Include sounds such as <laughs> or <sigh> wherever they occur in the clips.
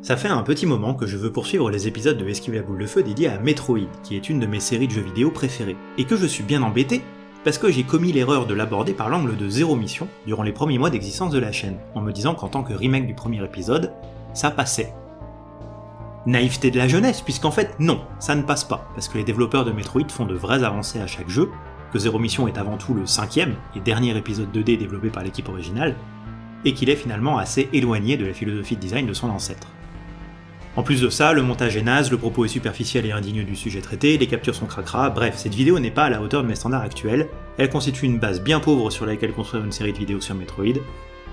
Ça fait un petit moment que je veux poursuivre les épisodes de Esquive la boule de feu dédiés à Metroid, qui est une de mes séries de jeux vidéo préférées, et que je suis bien embêté parce que j'ai commis l'erreur de l'aborder par l'angle de zéro mission durant les premiers mois d'existence de la chaîne, en me disant qu'en tant que remake du premier épisode, ça passait. Naïveté de la jeunesse, puisqu'en fait non, ça ne passe pas, parce que les développeurs de Metroid font de vraies avancées à chaque jeu, que Zero Mission est avant tout le cinquième et dernier épisode 2D développé par l'équipe originale, et qu'il est finalement assez éloigné de la philosophie de design de son ancêtre. En plus de ça, le montage est naze, le propos est superficiel et indigne du sujet traité, les captures sont cracra, bref, cette vidéo n'est pas à la hauteur de mes standards actuels, elle constitue une base bien pauvre sur laquelle construire une série de vidéos sur Metroid,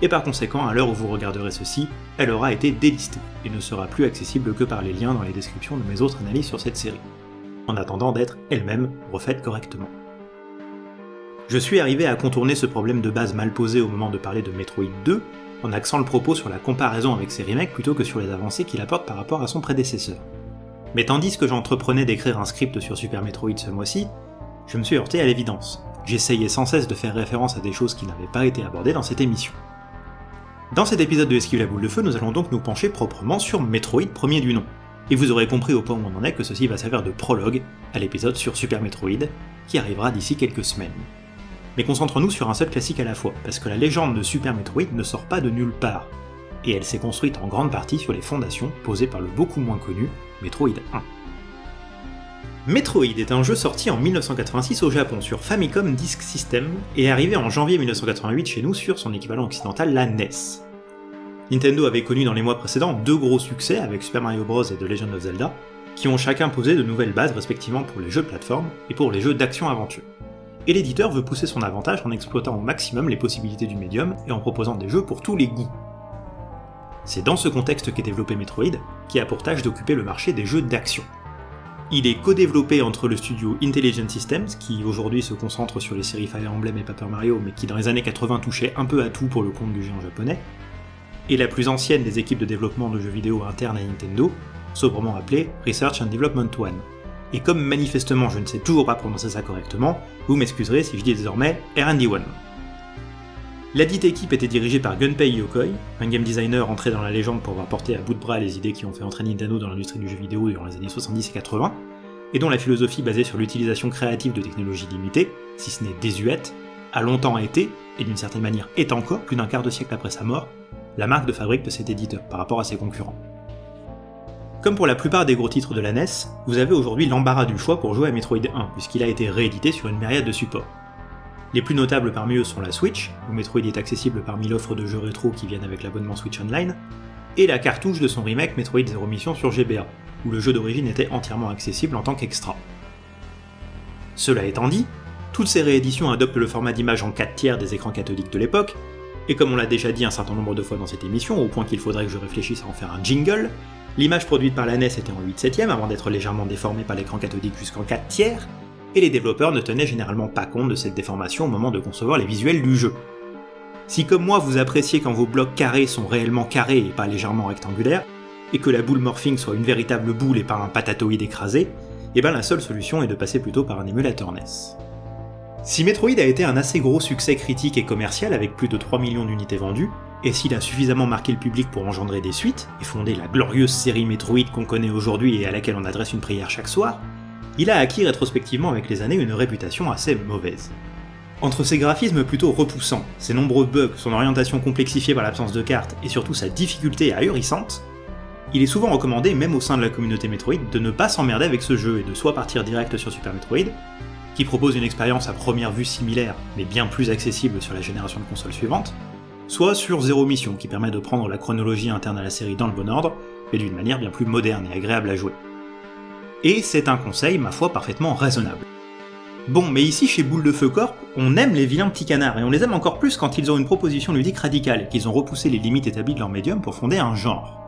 et par conséquent, à l'heure où vous regarderez ceci, elle aura été délistée, et ne sera plus accessible que par les liens dans les descriptions de mes autres analyses sur cette série, en attendant d'être elle-même refaite correctement. Je suis arrivé à contourner ce problème de base mal posé au moment de parler de Metroid 2, en axant le propos sur la comparaison avec ses remakes plutôt que sur les avancées qu'il apporte par rapport à son prédécesseur. Mais tandis que j'entreprenais d'écrire un script sur Super Metroid ce mois-ci, je me suis heurté à l'évidence. J'essayais sans cesse de faire référence à des choses qui n'avaient pas été abordées dans cette émission. Dans cet épisode de Esquive la boule de feu, nous allons donc nous pencher proprement sur Metroid premier du nom, et vous aurez compris au point où on en est que ceci va servir de prologue à l'épisode sur Super Metroid, qui arrivera d'ici quelques semaines mais concentrons-nous sur un seul classique à la fois, parce que la légende de Super Metroid ne sort pas de nulle part, et elle s'est construite en grande partie sur les fondations posées par le beaucoup moins connu Metroid 1. Metroid est un jeu sorti en 1986 au Japon sur Famicom Disk System et arrivé en janvier 1988 chez nous sur son équivalent occidental, la NES. Nintendo avait connu dans les mois précédents deux gros succès avec Super Mario Bros et The Legend of Zelda, qui ont chacun posé de nouvelles bases respectivement pour les jeux de plateforme et pour les jeux d'action-aventure et l'éditeur veut pousser son avantage en exploitant au maximum les possibilités du médium et en proposant des jeux pour tous les goûts. C'est dans ce contexte qu'est développé Metroid, qui a pour tâche d'occuper le marché des jeux d'action. Il est co-développé entre le studio Intelligent Systems, qui aujourd'hui se concentre sur les séries Fire Emblem et Paper Mario, mais qui dans les années 80 touchait un peu à tout pour le compte du géant japonais, et la plus ancienne des équipes de développement de jeux vidéo internes à Nintendo, sobrement appelée Research Development One et comme manifestement je ne sais toujours pas prononcer ça correctement, vous m'excuserez si je dis désormais R&D1. La dite équipe était dirigée par Gunpei Yokoi, un game designer entré dans la légende pour avoir porté à bout de bras les idées qui ont fait entrer Nintendo dans l'industrie du jeu vidéo durant les années 70 et 80, et dont la philosophie basée sur l'utilisation créative de technologies limitées, si ce n'est désuète, a longtemps été, et d'une certaine manière est encore, plus d'un quart de siècle après sa mort, la marque de fabrique de cet éditeur par rapport à ses concurrents. Comme pour la plupart des gros titres de la NES, vous avez aujourd'hui l'embarras du choix pour jouer à Metroid 1, puisqu'il a été réédité sur une myriade de supports. Les plus notables parmi eux sont la Switch, où Metroid est accessible parmi l'offre de jeux rétro qui viennent avec l'abonnement Switch Online, et la cartouche de son remake Metroid Zero Mission sur GBA, où le jeu d'origine était entièrement accessible en tant qu'extra. Cela étant dit, toutes ces rééditions adoptent le format d'image en 4 tiers des écrans cathodiques de l'époque, et comme on l'a déjà dit un certain nombre de fois dans cette émission, au point qu'il faudrait que je réfléchisse à en faire un jingle, L'image produite par la NES était en 8 7 avant d'être légèrement déformée par l'écran cathodique jusqu'en 4 tiers, et les développeurs ne tenaient généralement pas compte de cette déformation au moment de concevoir les visuels du jeu. Si comme moi vous appréciez quand vos blocs carrés sont réellement carrés et pas légèrement rectangulaires, et que la boule morphing soit une véritable boule et pas un patatoïde écrasé, et eh ben la seule solution est de passer plutôt par un émulateur NES. Si Metroid a été un assez gros succès critique et commercial avec plus de 3 millions d'unités vendues, et s'il a suffisamment marqué le public pour engendrer des suites, et fonder la glorieuse série Metroid qu'on connaît aujourd'hui et à laquelle on adresse une prière chaque soir, il a acquis rétrospectivement avec les années une réputation assez mauvaise. Entre ses graphismes plutôt repoussants, ses nombreux bugs, son orientation complexifiée par l'absence de cartes et surtout sa difficulté ahurissante, il est souvent recommandé, même au sein de la communauté Metroid, de ne pas s'emmerder avec ce jeu et de soit partir direct sur Super Metroid, qui propose une expérience à première vue similaire, mais bien plus accessible sur la génération de consoles suivante, soit sur Zero Mission, qui permet de prendre la chronologie interne à la série dans le bon ordre, mais d'une manière bien plus moderne et agréable à jouer. Et c'est un conseil, ma foi, parfaitement raisonnable. Bon, mais ici chez Boule de Feu Corp, on aime les vilains petits canards, et on les aime encore plus quand ils ont une proposition ludique radicale, qu'ils ont repoussé les limites établies de leur médium pour fonder un genre.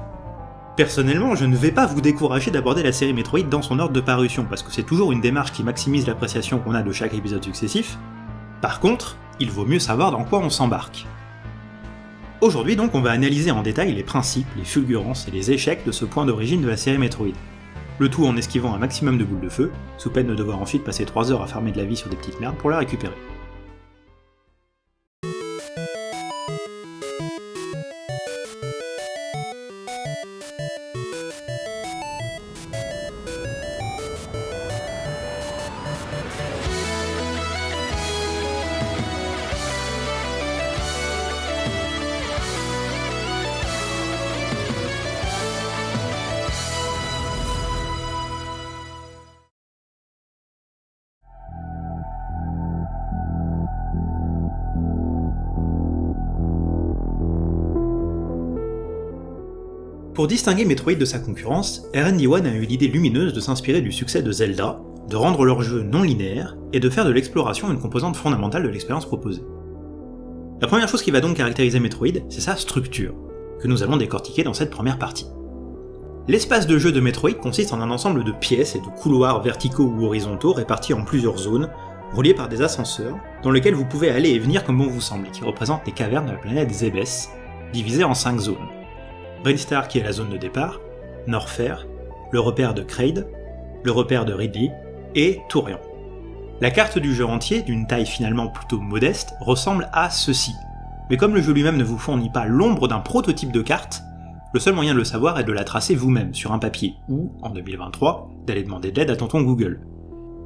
Personnellement, je ne vais pas vous décourager d'aborder la série Metroid dans son ordre de parution, parce que c'est toujours une démarche qui maximise l'appréciation qu'on a de chaque épisode successif. Par contre, il vaut mieux savoir dans quoi on s'embarque. Aujourd'hui donc on va analyser en détail les principes, les fulgurances et les échecs de ce point d'origine de la série Metroid. Le tout en esquivant un maximum de boules de feu, sous peine de devoir ensuite passer 3 heures à farmer de la vie sur des petites merdes pour la récupérer. Pour distinguer Metroid de sa concurrence, RD1 a eu l'idée lumineuse de s'inspirer du succès de Zelda, de rendre leur jeu non linéaire, et de faire de l'exploration une composante fondamentale de l'expérience proposée. La première chose qui va donc caractériser Metroid, c'est sa structure, que nous allons décortiquer dans cette première partie. L'espace de jeu de Metroid consiste en un ensemble de pièces et de couloirs verticaux ou horizontaux répartis en plusieurs zones, reliés par des ascenseurs, dans lesquels vous pouvez aller et venir comme bon vous semble, qui représentent les cavernes de la planète Zebes, divisées en 5 zones. Brinstar qui est la zone de départ, Norfair, le repère de Kraid, le repère de Ridley, et Tourian. La carte du jeu entier, d'une taille finalement plutôt modeste, ressemble à ceci. Mais comme le jeu lui-même ne vous fournit pas l'ombre d'un prototype de carte, le seul moyen de le savoir est de la tracer vous-même sur un papier, ou, en 2023, d'aller demander de l'aide à tonton Google.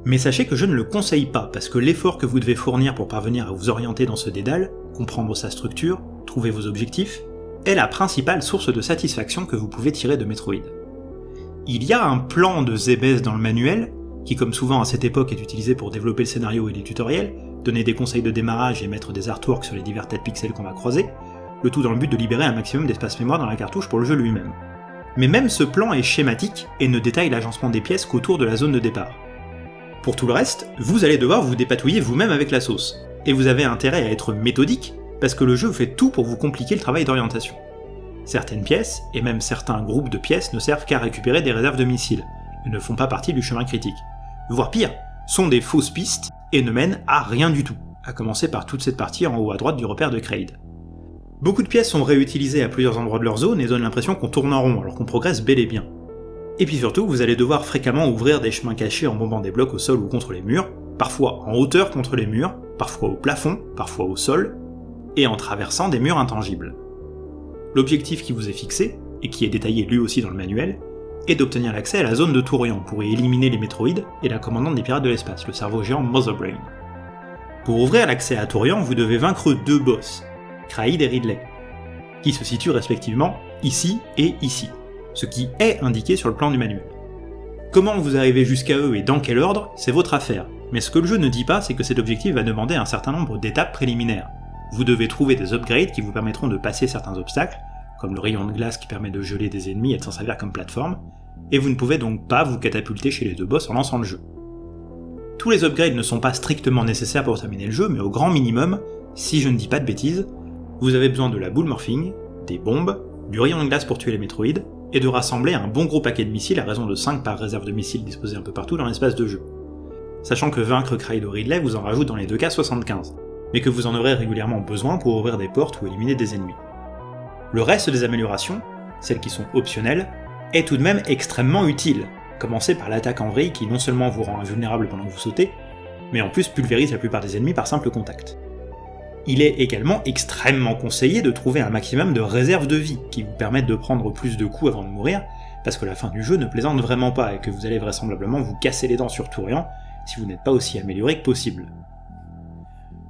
Mais sachez que je ne le conseille pas, parce que l'effort que vous devez fournir pour parvenir à vous orienter dans ce dédale, comprendre sa structure, trouver vos objectifs, est la principale source de satisfaction que vous pouvez tirer de Metroid. Il y a un plan de Zebes dans le manuel, qui comme souvent à cette époque est utilisé pour développer le scénario et les tutoriels, donner des conseils de démarrage et mettre des artworks sur les divers têtes pixels qu'on va croiser, le tout dans le but de libérer un maximum d'espace mémoire dans la cartouche pour le jeu lui-même. Mais même ce plan est schématique et ne détaille l'agencement des pièces qu'autour de la zone de départ. Pour tout le reste, vous allez devoir vous dépatouiller vous-même avec la sauce, et vous avez intérêt à être méthodique, parce que le jeu fait tout pour vous compliquer le travail d'orientation. Certaines pièces, et même certains groupes de pièces ne servent qu'à récupérer des réserves de missiles, et ne font pas partie du chemin critique voire pire, sont des fausses pistes et ne mènent à rien du tout, à commencer par toute cette partie en haut à droite du repère de Kraid. Beaucoup de pièces sont réutilisées à plusieurs endroits de leur zone et donnent l'impression qu'on tourne en rond alors qu'on progresse bel et bien. Et puis surtout, vous allez devoir fréquemment ouvrir des chemins cachés en bombant des blocs au sol ou contre les murs, parfois en hauteur contre les murs, parfois au plafond, parfois au sol, et en traversant des murs intangibles. L'objectif qui vous est fixé, et qui est détaillé lui aussi dans le manuel, et d'obtenir l'accès à la zone de Tourian pour y éliminer les métroïdes et la commandante des pirates de l'espace, le cerveau géant Motherbrain. Pour ouvrir l'accès à Tourian, vous devez vaincre deux boss, Kraid et Ridley, qui se situent respectivement ici et ici, ce qui est indiqué sur le plan du manuel. Comment vous arrivez jusqu'à eux et dans quel ordre, c'est votre affaire, mais ce que le jeu ne dit pas, c'est que cet objectif va demander un certain nombre d'étapes préliminaires. Vous devez trouver des upgrades qui vous permettront de passer certains obstacles, comme le rayon de glace qui permet de geler des ennemis et de s'en servir comme plateforme, et vous ne pouvez donc pas vous catapulter chez les deux boss en lançant le jeu. Tous les upgrades ne sont pas strictement nécessaires pour terminer le jeu, mais au grand minimum, si je ne dis pas de bêtises, vous avez besoin de la boule morphing, des bombes, du rayon de glace pour tuer les métroïdes, et de rassembler un bon gros paquet de missiles à raison de 5 par réserve de missiles disposés un peu partout dans l'espace de jeu. Sachant que vaincre Kraid Ridley vous en rajoute dans les deux cas 75, mais que vous en aurez régulièrement besoin pour ouvrir des portes ou éliminer des ennemis. Le reste des améliorations, celles qui sont optionnelles, est tout de même extrêmement utile. Commencez par l'attaque en vrille qui non seulement vous rend invulnérable pendant que vous sautez, mais en plus pulvérise la plupart des ennemis par simple contact. Il est également extrêmement conseillé de trouver un maximum de réserves de vie qui vous permettent de prendre plus de coups avant de mourir, parce que la fin du jeu ne plaisante vraiment pas et que vous allez vraisemblablement vous casser les dents sur Tourian si vous n'êtes pas aussi amélioré que possible.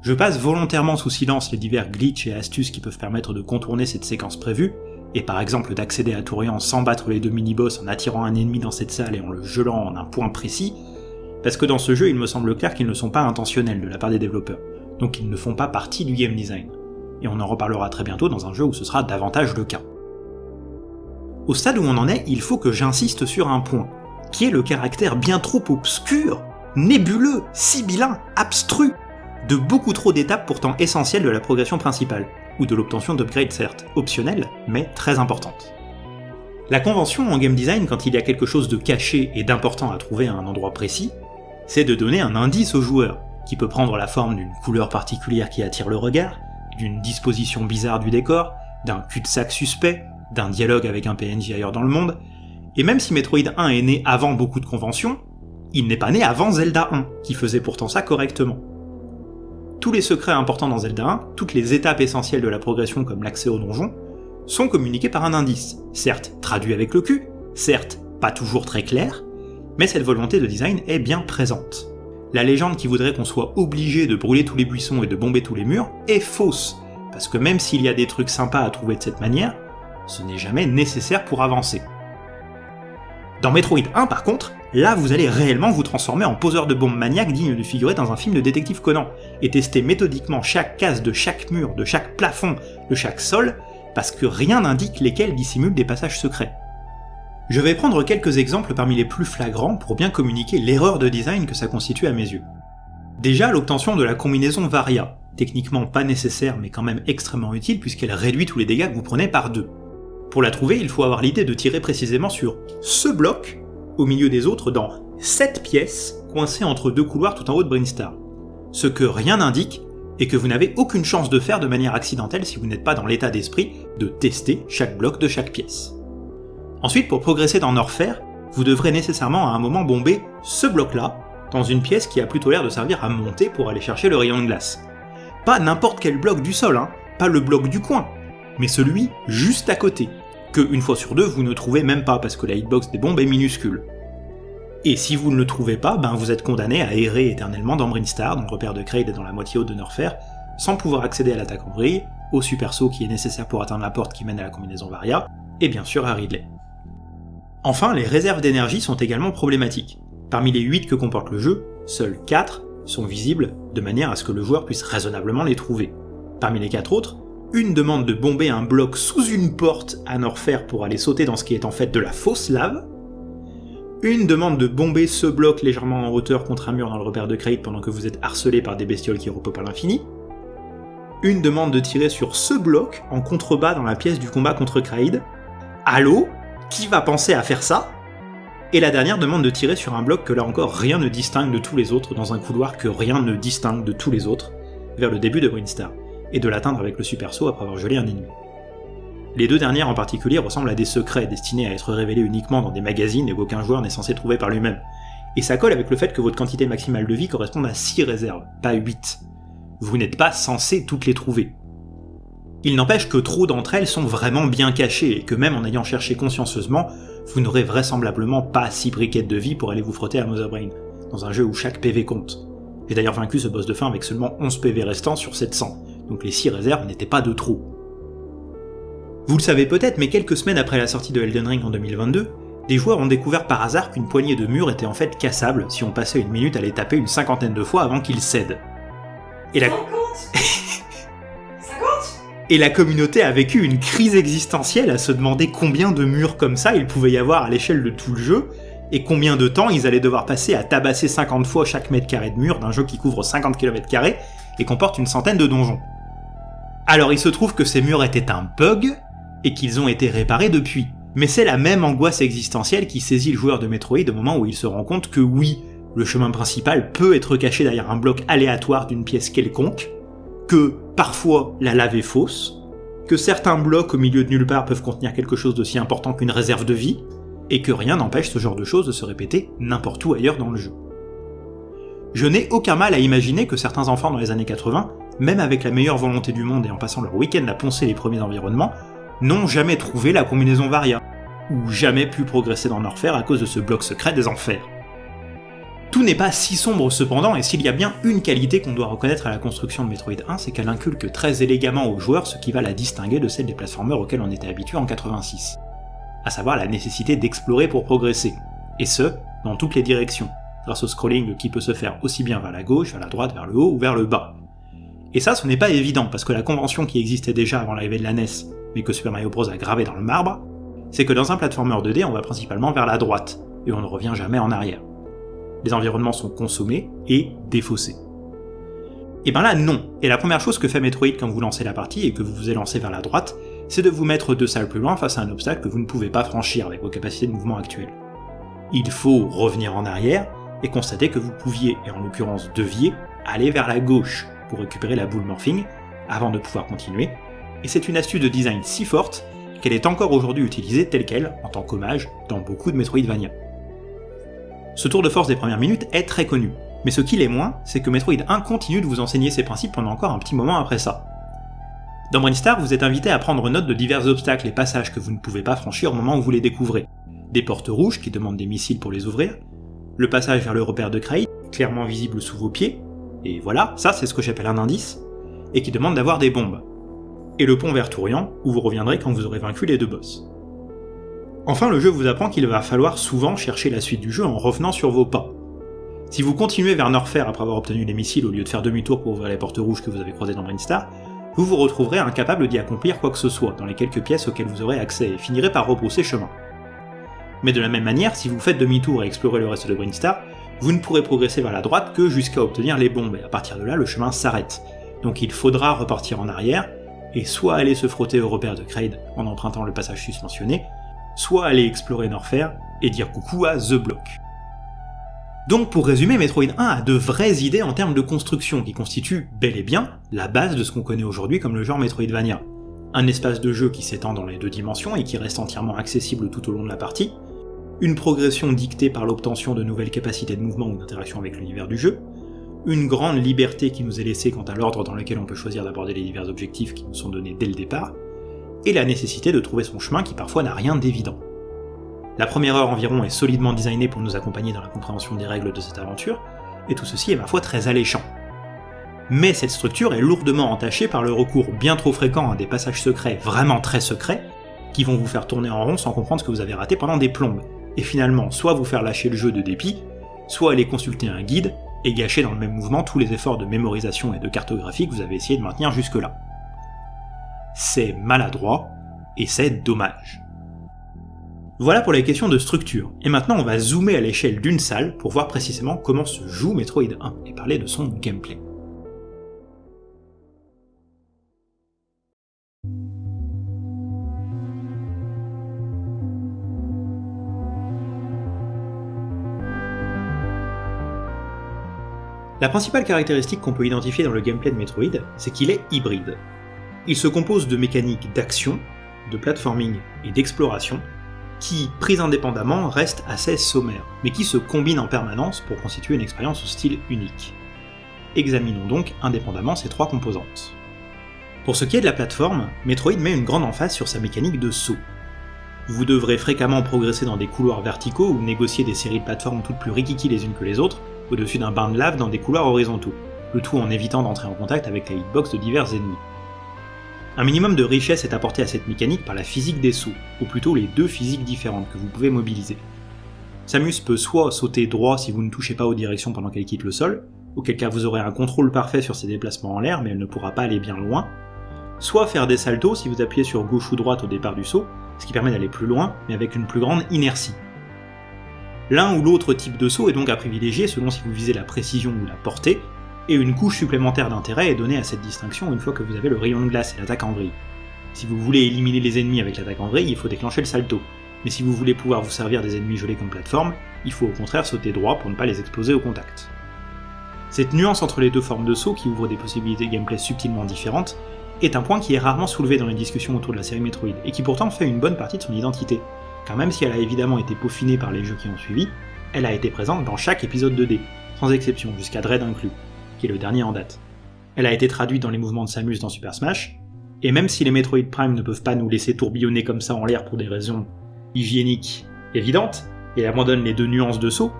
Je passe volontairement sous silence les divers glitches et astuces qui peuvent permettre de contourner cette séquence prévue, et par exemple d'accéder à Tourian sans battre les deux mini-boss en attirant un ennemi dans cette salle et en le gelant en un point précis, parce que dans ce jeu il me semble clair qu'ils ne sont pas intentionnels de la part des développeurs, donc ils ne font pas partie du game design. Et on en reparlera très bientôt dans un jeu où ce sera davantage le cas. Au stade où on en est, il faut que j'insiste sur un point, qui est le caractère bien trop obscur, nébuleux, sibyllin, abstru de beaucoup trop d'étapes pourtant essentielles de la progression principale, ou de l'obtention d'upgrades certes, optionnelles, mais très importantes. La convention en game design quand il y a quelque chose de caché et d'important à trouver à un endroit précis, c'est de donner un indice au joueur, qui peut prendre la forme d'une couleur particulière qui attire le regard, d'une disposition bizarre du décor, d'un cul-de-sac suspect, d'un dialogue avec un PNJ ailleurs dans le monde, et même si Metroid 1 est né avant beaucoup de conventions, il n'est pas né avant Zelda 1, qui faisait pourtant ça correctement tous les secrets importants dans Zelda 1, toutes les étapes essentielles de la progression comme l'accès au donjon, sont communiqués par un indice, certes traduit avec le cul, certes pas toujours très clair, mais cette volonté de design est bien présente. La légende qui voudrait qu'on soit obligé de brûler tous les buissons et de bomber tous les murs est fausse, parce que même s'il y a des trucs sympas à trouver de cette manière, ce n'est jamais nécessaire pour avancer. Dans Metroid 1 par contre, Là, vous allez réellement vous transformer en poseur de bombes maniaques digne de figurer dans un film de détective Conan, et tester méthodiquement chaque case de chaque mur, de chaque plafond, de chaque sol, parce que rien n'indique lesquels dissimulent des passages secrets. Je vais prendre quelques exemples parmi les plus flagrants pour bien communiquer l'erreur de design que ça constitue à mes yeux. Déjà, l'obtention de la combinaison Varia, techniquement pas nécessaire mais quand même extrêmement utile puisqu'elle réduit tous les dégâts que vous prenez par deux. Pour la trouver, il faut avoir l'idée de tirer précisément sur ce bloc, au milieu des autres, dans cette pièces, coincées entre deux couloirs tout en haut de Brinstar. Ce que rien n'indique, et que vous n'avez aucune chance de faire de manière accidentelle si vous n'êtes pas dans l'état d'esprit de tester chaque bloc de chaque pièce. Ensuite, pour progresser dans Norfair, vous devrez nécessairement à un moment bomber ce bloc-là, dans une pièce qui a plutôt l'air de servir à monter pour aller chercher le rayon de glace. Pas n'importe quel bloc du sol, hein, pas le bloc du coin, mais celui juste à côté, que une fois sur deux vous ne trouvez même pas parce que la hitbox des bombes est minuscule. Et si vous ne le trouvez pas, ben vous êtes condamné à errer éternellement dans Brinstar, dans le repère de Kraid et dans la moitié haute de Norfair, sans pouvoir accéder à l'attaque en vrille, au super saut qui est nécessaire pour atteindre la porte qui mène à la combinaison Varia, et bien sûr à Ridley. Enfin, les réserves d'énergie sont également problématiques. Parmi les 8 que comporte le jeu, seuls 4 sont visibles de manière à ce que le joueur puisse raisonnablement les trouver. Parmi les 4 autres, une demande de bomber un bloc sous une porte à Norfair pour aller sauter dans ce qui est en fait de la fausse lave, une demande de bomber ce bloc légèrement en hauteur contre un mur dans le repère de Kraid pendant que vous êtes harcelé par des bestioles qui repopent à l'infini, une demande de tirer sur ce bloc en contrebas dans la pièce du combat contre Kraid, Allô? Qui va penser à faire ça? Et la dernière demande de tirer sur un bloc que là encore rien ne distingue de tous les autres dans un couloir que rien ne distingue de tous les autres, vers le début de Brinstar, et de l'atteindre avec le super saut après avoir gelé un ennemi. Les deux dernières en particulier ressemblent à des secrets destinés à être révélés uniquement dans des magazines et qu'aucun joueur n'est censé trouver par lui-même. Et ça colle avec le fait que votre quantité maximale de vie corresponde à 6 réserves, pas 8. Vous n'êtes pas censé toutes les trouver. Il n'empêche que trop d'entre elles sont vraiment bien cachées et que même en ayant cherché consciencieusement, vous n'aurez vraisemblablement pas 6 briquettes de vie pour aller vous frotter à Motherbrain, dans un jeu où chaque PV compte. J'ai d'ailleurs vaincu ce boss de fin avec seulement 11 PV restants sur 700, donc les 6 réserves n'étaient pas de trop. Vous le savez peut-être, mais quelques semaines après la sortie de Elden Ring en 2022, des joueurs ont découvert par hasard qu'une poignée de murs était en fait cassable si on passait une minute à les taper une cinquantaine de fois avant qu'ils cèdent. Et la... Et la communauté a vécu une crise existentielle à se demander combien de murs comme ça il pouvait y avoir à l'échelle de tout le jeu, et combien de temps ils allaient devoir passer à tabasser 50 fois chaque mètre carré de mur d'un jeu qui couvre 50 km et comporte une centaine de donjons. Alors il se trouve que ces murs étaient un bug, et qu'ils ont été réparés depuis. Mais c'est la même angoisse existentielle qui saisit le joueur de Metroid au moment où il se rend compte que oui, le chemin principal peut être caché derrière un bloc aléatoire d'une pièce quelconque, que parfois la lave est fausse, que certains blocs au milieu de nulle part peuvent contenir quelque chose d'aussi important qu'une réserve de vie, et que rien n'empêche ce genre de choses de se répéter n'importe où ailleurs dans le jeu. Je n'ai aucun mal à imaginer que certains enfants dans les années 80, même avec la meilleure volonté du monde et en passant leur week-end à poncer les premiers environnements, n'ont jamais trouvé la combinaison Varia, ou jamais pu progresser dans Norfair à cause de ce bloc secret des enfers. Tout n'est pas si sombre cependant, et s'il y a bien une qualité qu'on doit reconnaître à la construction de Metroid 1, c'est qu'elle inculque très élégamment aux joueurs ce qui va la distinguer de celle des platformers auxquels on était habitué en 86. À savoir la nécessité d'explorer pour progresser. Et ce, dans toutes les directions, grâce au scrolling qui peut se faire aussi bien vers la gauche, vers la droite, vers le haut ou vers le bas. Et ça, ce n'est pas évident, parce que la convention qui existait déjà avant l'arrivée de la NES mais que Super Mario Bros a gravé dans le marbre, c'est que dans un platformer 2D, on va principalement vers la droite, et on ne revient jamais en arrière. Les environnements sont consommés et défaussés. Et ben là, non. Et la première chose que fait Metroid quand vous lancez la partie et que vous vous élancez vers la droite, c'est de vous mettre deux salles plus loin face à un obstacle que vous ne pouvez pas franchir avec vos capacités de mouvement actuelles. Il faut revenir en arrière et constater que vous pouviez, et en l'occurrence deviez, aller vers la gauche pour récupérer la boule morphing avant de pouvoir continuer, et c'est une astuce de design si forte qu'elle est encore aujourd'hui utilisée telle qu'elle, en tant qu'hommage, dans beaucoup de Metroidvania. Ce tour de force des premières minutes est très connu, mais ce qui l'est moins, c'est que Metroid 1 continue de vous enseigner ses principes pendant encore un petit moment après ça. Dans Brainstar, vous êtes invité à prendre note de divers obstacles et passages que vous ne pouvez pas franchir au moment où vous les découvrez. Des portes rouges qui demandent des missiles pour les ouvrir, le passage vers le repère de Kraid, clairement visible sous vos pieds, et voilà, ça c'est ce que j'appelle un indice, et qui demande d'avoir des bombes et le pont vers Tourian, où vous reviendrez quand vous aurez vaincu les deux boss. Enfin, le jeu vous apprend qu'il va falloir souvent chercher la suite du jeu en revenant sur vos pas. Si vous continuez vers Norfair après avoir obtenu les missiles au lieu de faire demi-tour pour ouvrir les portes rouges que vous avez croisées dans Brainstar, vous vous retrouverez incapable d'y accomplir quoi que ce soit dans les quelques pièces auxquelles vous aurez accès et finirez par rebrousser chemin. Mais de la même manière, si vous faites demi-tour et explorez le reste de Brinstar, vous ne pourrez progresser vers la droite que jusqu'à obtenir les bombes, et à partir de là, le chemin s'arrête. Donc il faudra repartir en arrière, et soit aller se frotter au repère de Kraid en empruntant le passage suspensionné, soit aller explorer Norfair et dire coucou à The Block. Donc pour résumer, Metroid 1 a de vraies idées en termes de construction qui constituent bel et bien la base de ce qu'on connaît aujourd'hui comme le genre Metroidvania. Un espace de jeu qui s'étend dans les deux dimensions et qui reste entièrement accessible tout au long de la partie, une progression dictée par l'obtention de nouvelles capacités de mouvement ou d'interaction avec l'univers du jeu, une grande liberté qui nous est laissée quant à l'ordre dans lequel on peut choisir d'aborder les divers objectifs qui nous sont donnés dès le départ, et la nécessité de trouver son chemin qui parfois n'a rien d'évident. La première heure environ est solidement designée pour nous accompagner dans la compréhension des règles de cette aventure, et tout ceci est ma foi très alléchant. Mais cette structure est lourdement entachée par le recours bien trop fréquent à des passages secrets vraiment très secrets, qui vont vous faire tourner en rond sans comprendre ce que vous avez raté pendant des plombes, et finalement soit vous faire lâcher le jeu de dépit, soit aller consulter un guide et gâcher dans le même mouvement tous les efforts de mémorisation et de cartographie que vous avez essayé de maintenir jusque-là. C'est maladroit, et c'est dommage. Voilà pour les questions de structure, et maintenant on va zoomer à l'échelle d'une salle pour voir précisément comment se joue Metroid 1 et parler de son gameplay. La principale caractéristique qu'on peut identifier dans le gameplay de Metroid, c'est qu'il est hybride. Il se compose de mécaniques d'action, de platforming et d'exploration, qui, prises indépendamment, restent assez sommaires, mais qui se combinent en permanence pour constituer une expérience au style unique. Examinons donc indépendamment ces trois composantes. Pour ce qui est de la plateforme, Metroid met une grande emphase sur sa mécanique de saut. Vous devrez fréquemment progresser dans des couloirs verticaux ou négocier des séries de plateformes toutes plus rikiki les unes que les autres, au-dessus d'un bain de lave dans des couloirs horizontaux, le tout en évitant d'entrer en contact avec la hitbox de divers ennemis. Un minimum de richesse est apporté à cette mécanique par la physique des sauts, ou plutôt les deux physiques différentes que vous pouvez mobiliser. Samus peut soit sauter droit si vous ne touchez pas aux directions pendant qu'elle quitte le sol, auquel cas vous aurez un contrôle parfait sur ses déplacements en l'air mais elle ne pourra pas aller bien loin, soit faire des saltos si vous appuyez sur gauche ou droite au départ du saut, ce qui permet d'aller plus loin mais avec une plus grande inertie. L'un ou l'autre type de saut est donc à privilégier selon si vous visez la précision ou la portée, et une couche supplémentaire d'intérêt est donnée à cette distinction une fois que vous avez le rayon de glace et l'attaque en vrille. Si vous voulez éliminer les ennemis avec l'attaque en vrille, il faut déclencher le salto, mais si vous voulez pouvoir vous servir des ennemis gelés comme plateforme, il faut au contraire sauter droit pour ne pas les exploser au contact. Cette nuance entre les deux formes de saut qui ouvre des possibilités de gameplay subtilement différentes est un point qui est rarement soulevé dans les discussions autour de la série Metroid, et qui pourtant fait une bonne partie de son identité, car même si elle a évidemment été peaufinée par les jeux qui ont suivi, elle a été présente dans chaque épisode 2D, sans exception, jusqu'à Dread inclus qui est le dernier en date. Elle a été traduite dans les mouvements de Samus dans Super Smash, et même si les Metroid Prime ne peuvent pas nous laisser tourbillonner comme ça en l'air pour des raisons hygiéniques évidentes, et abandonnent les deux nuances de saut,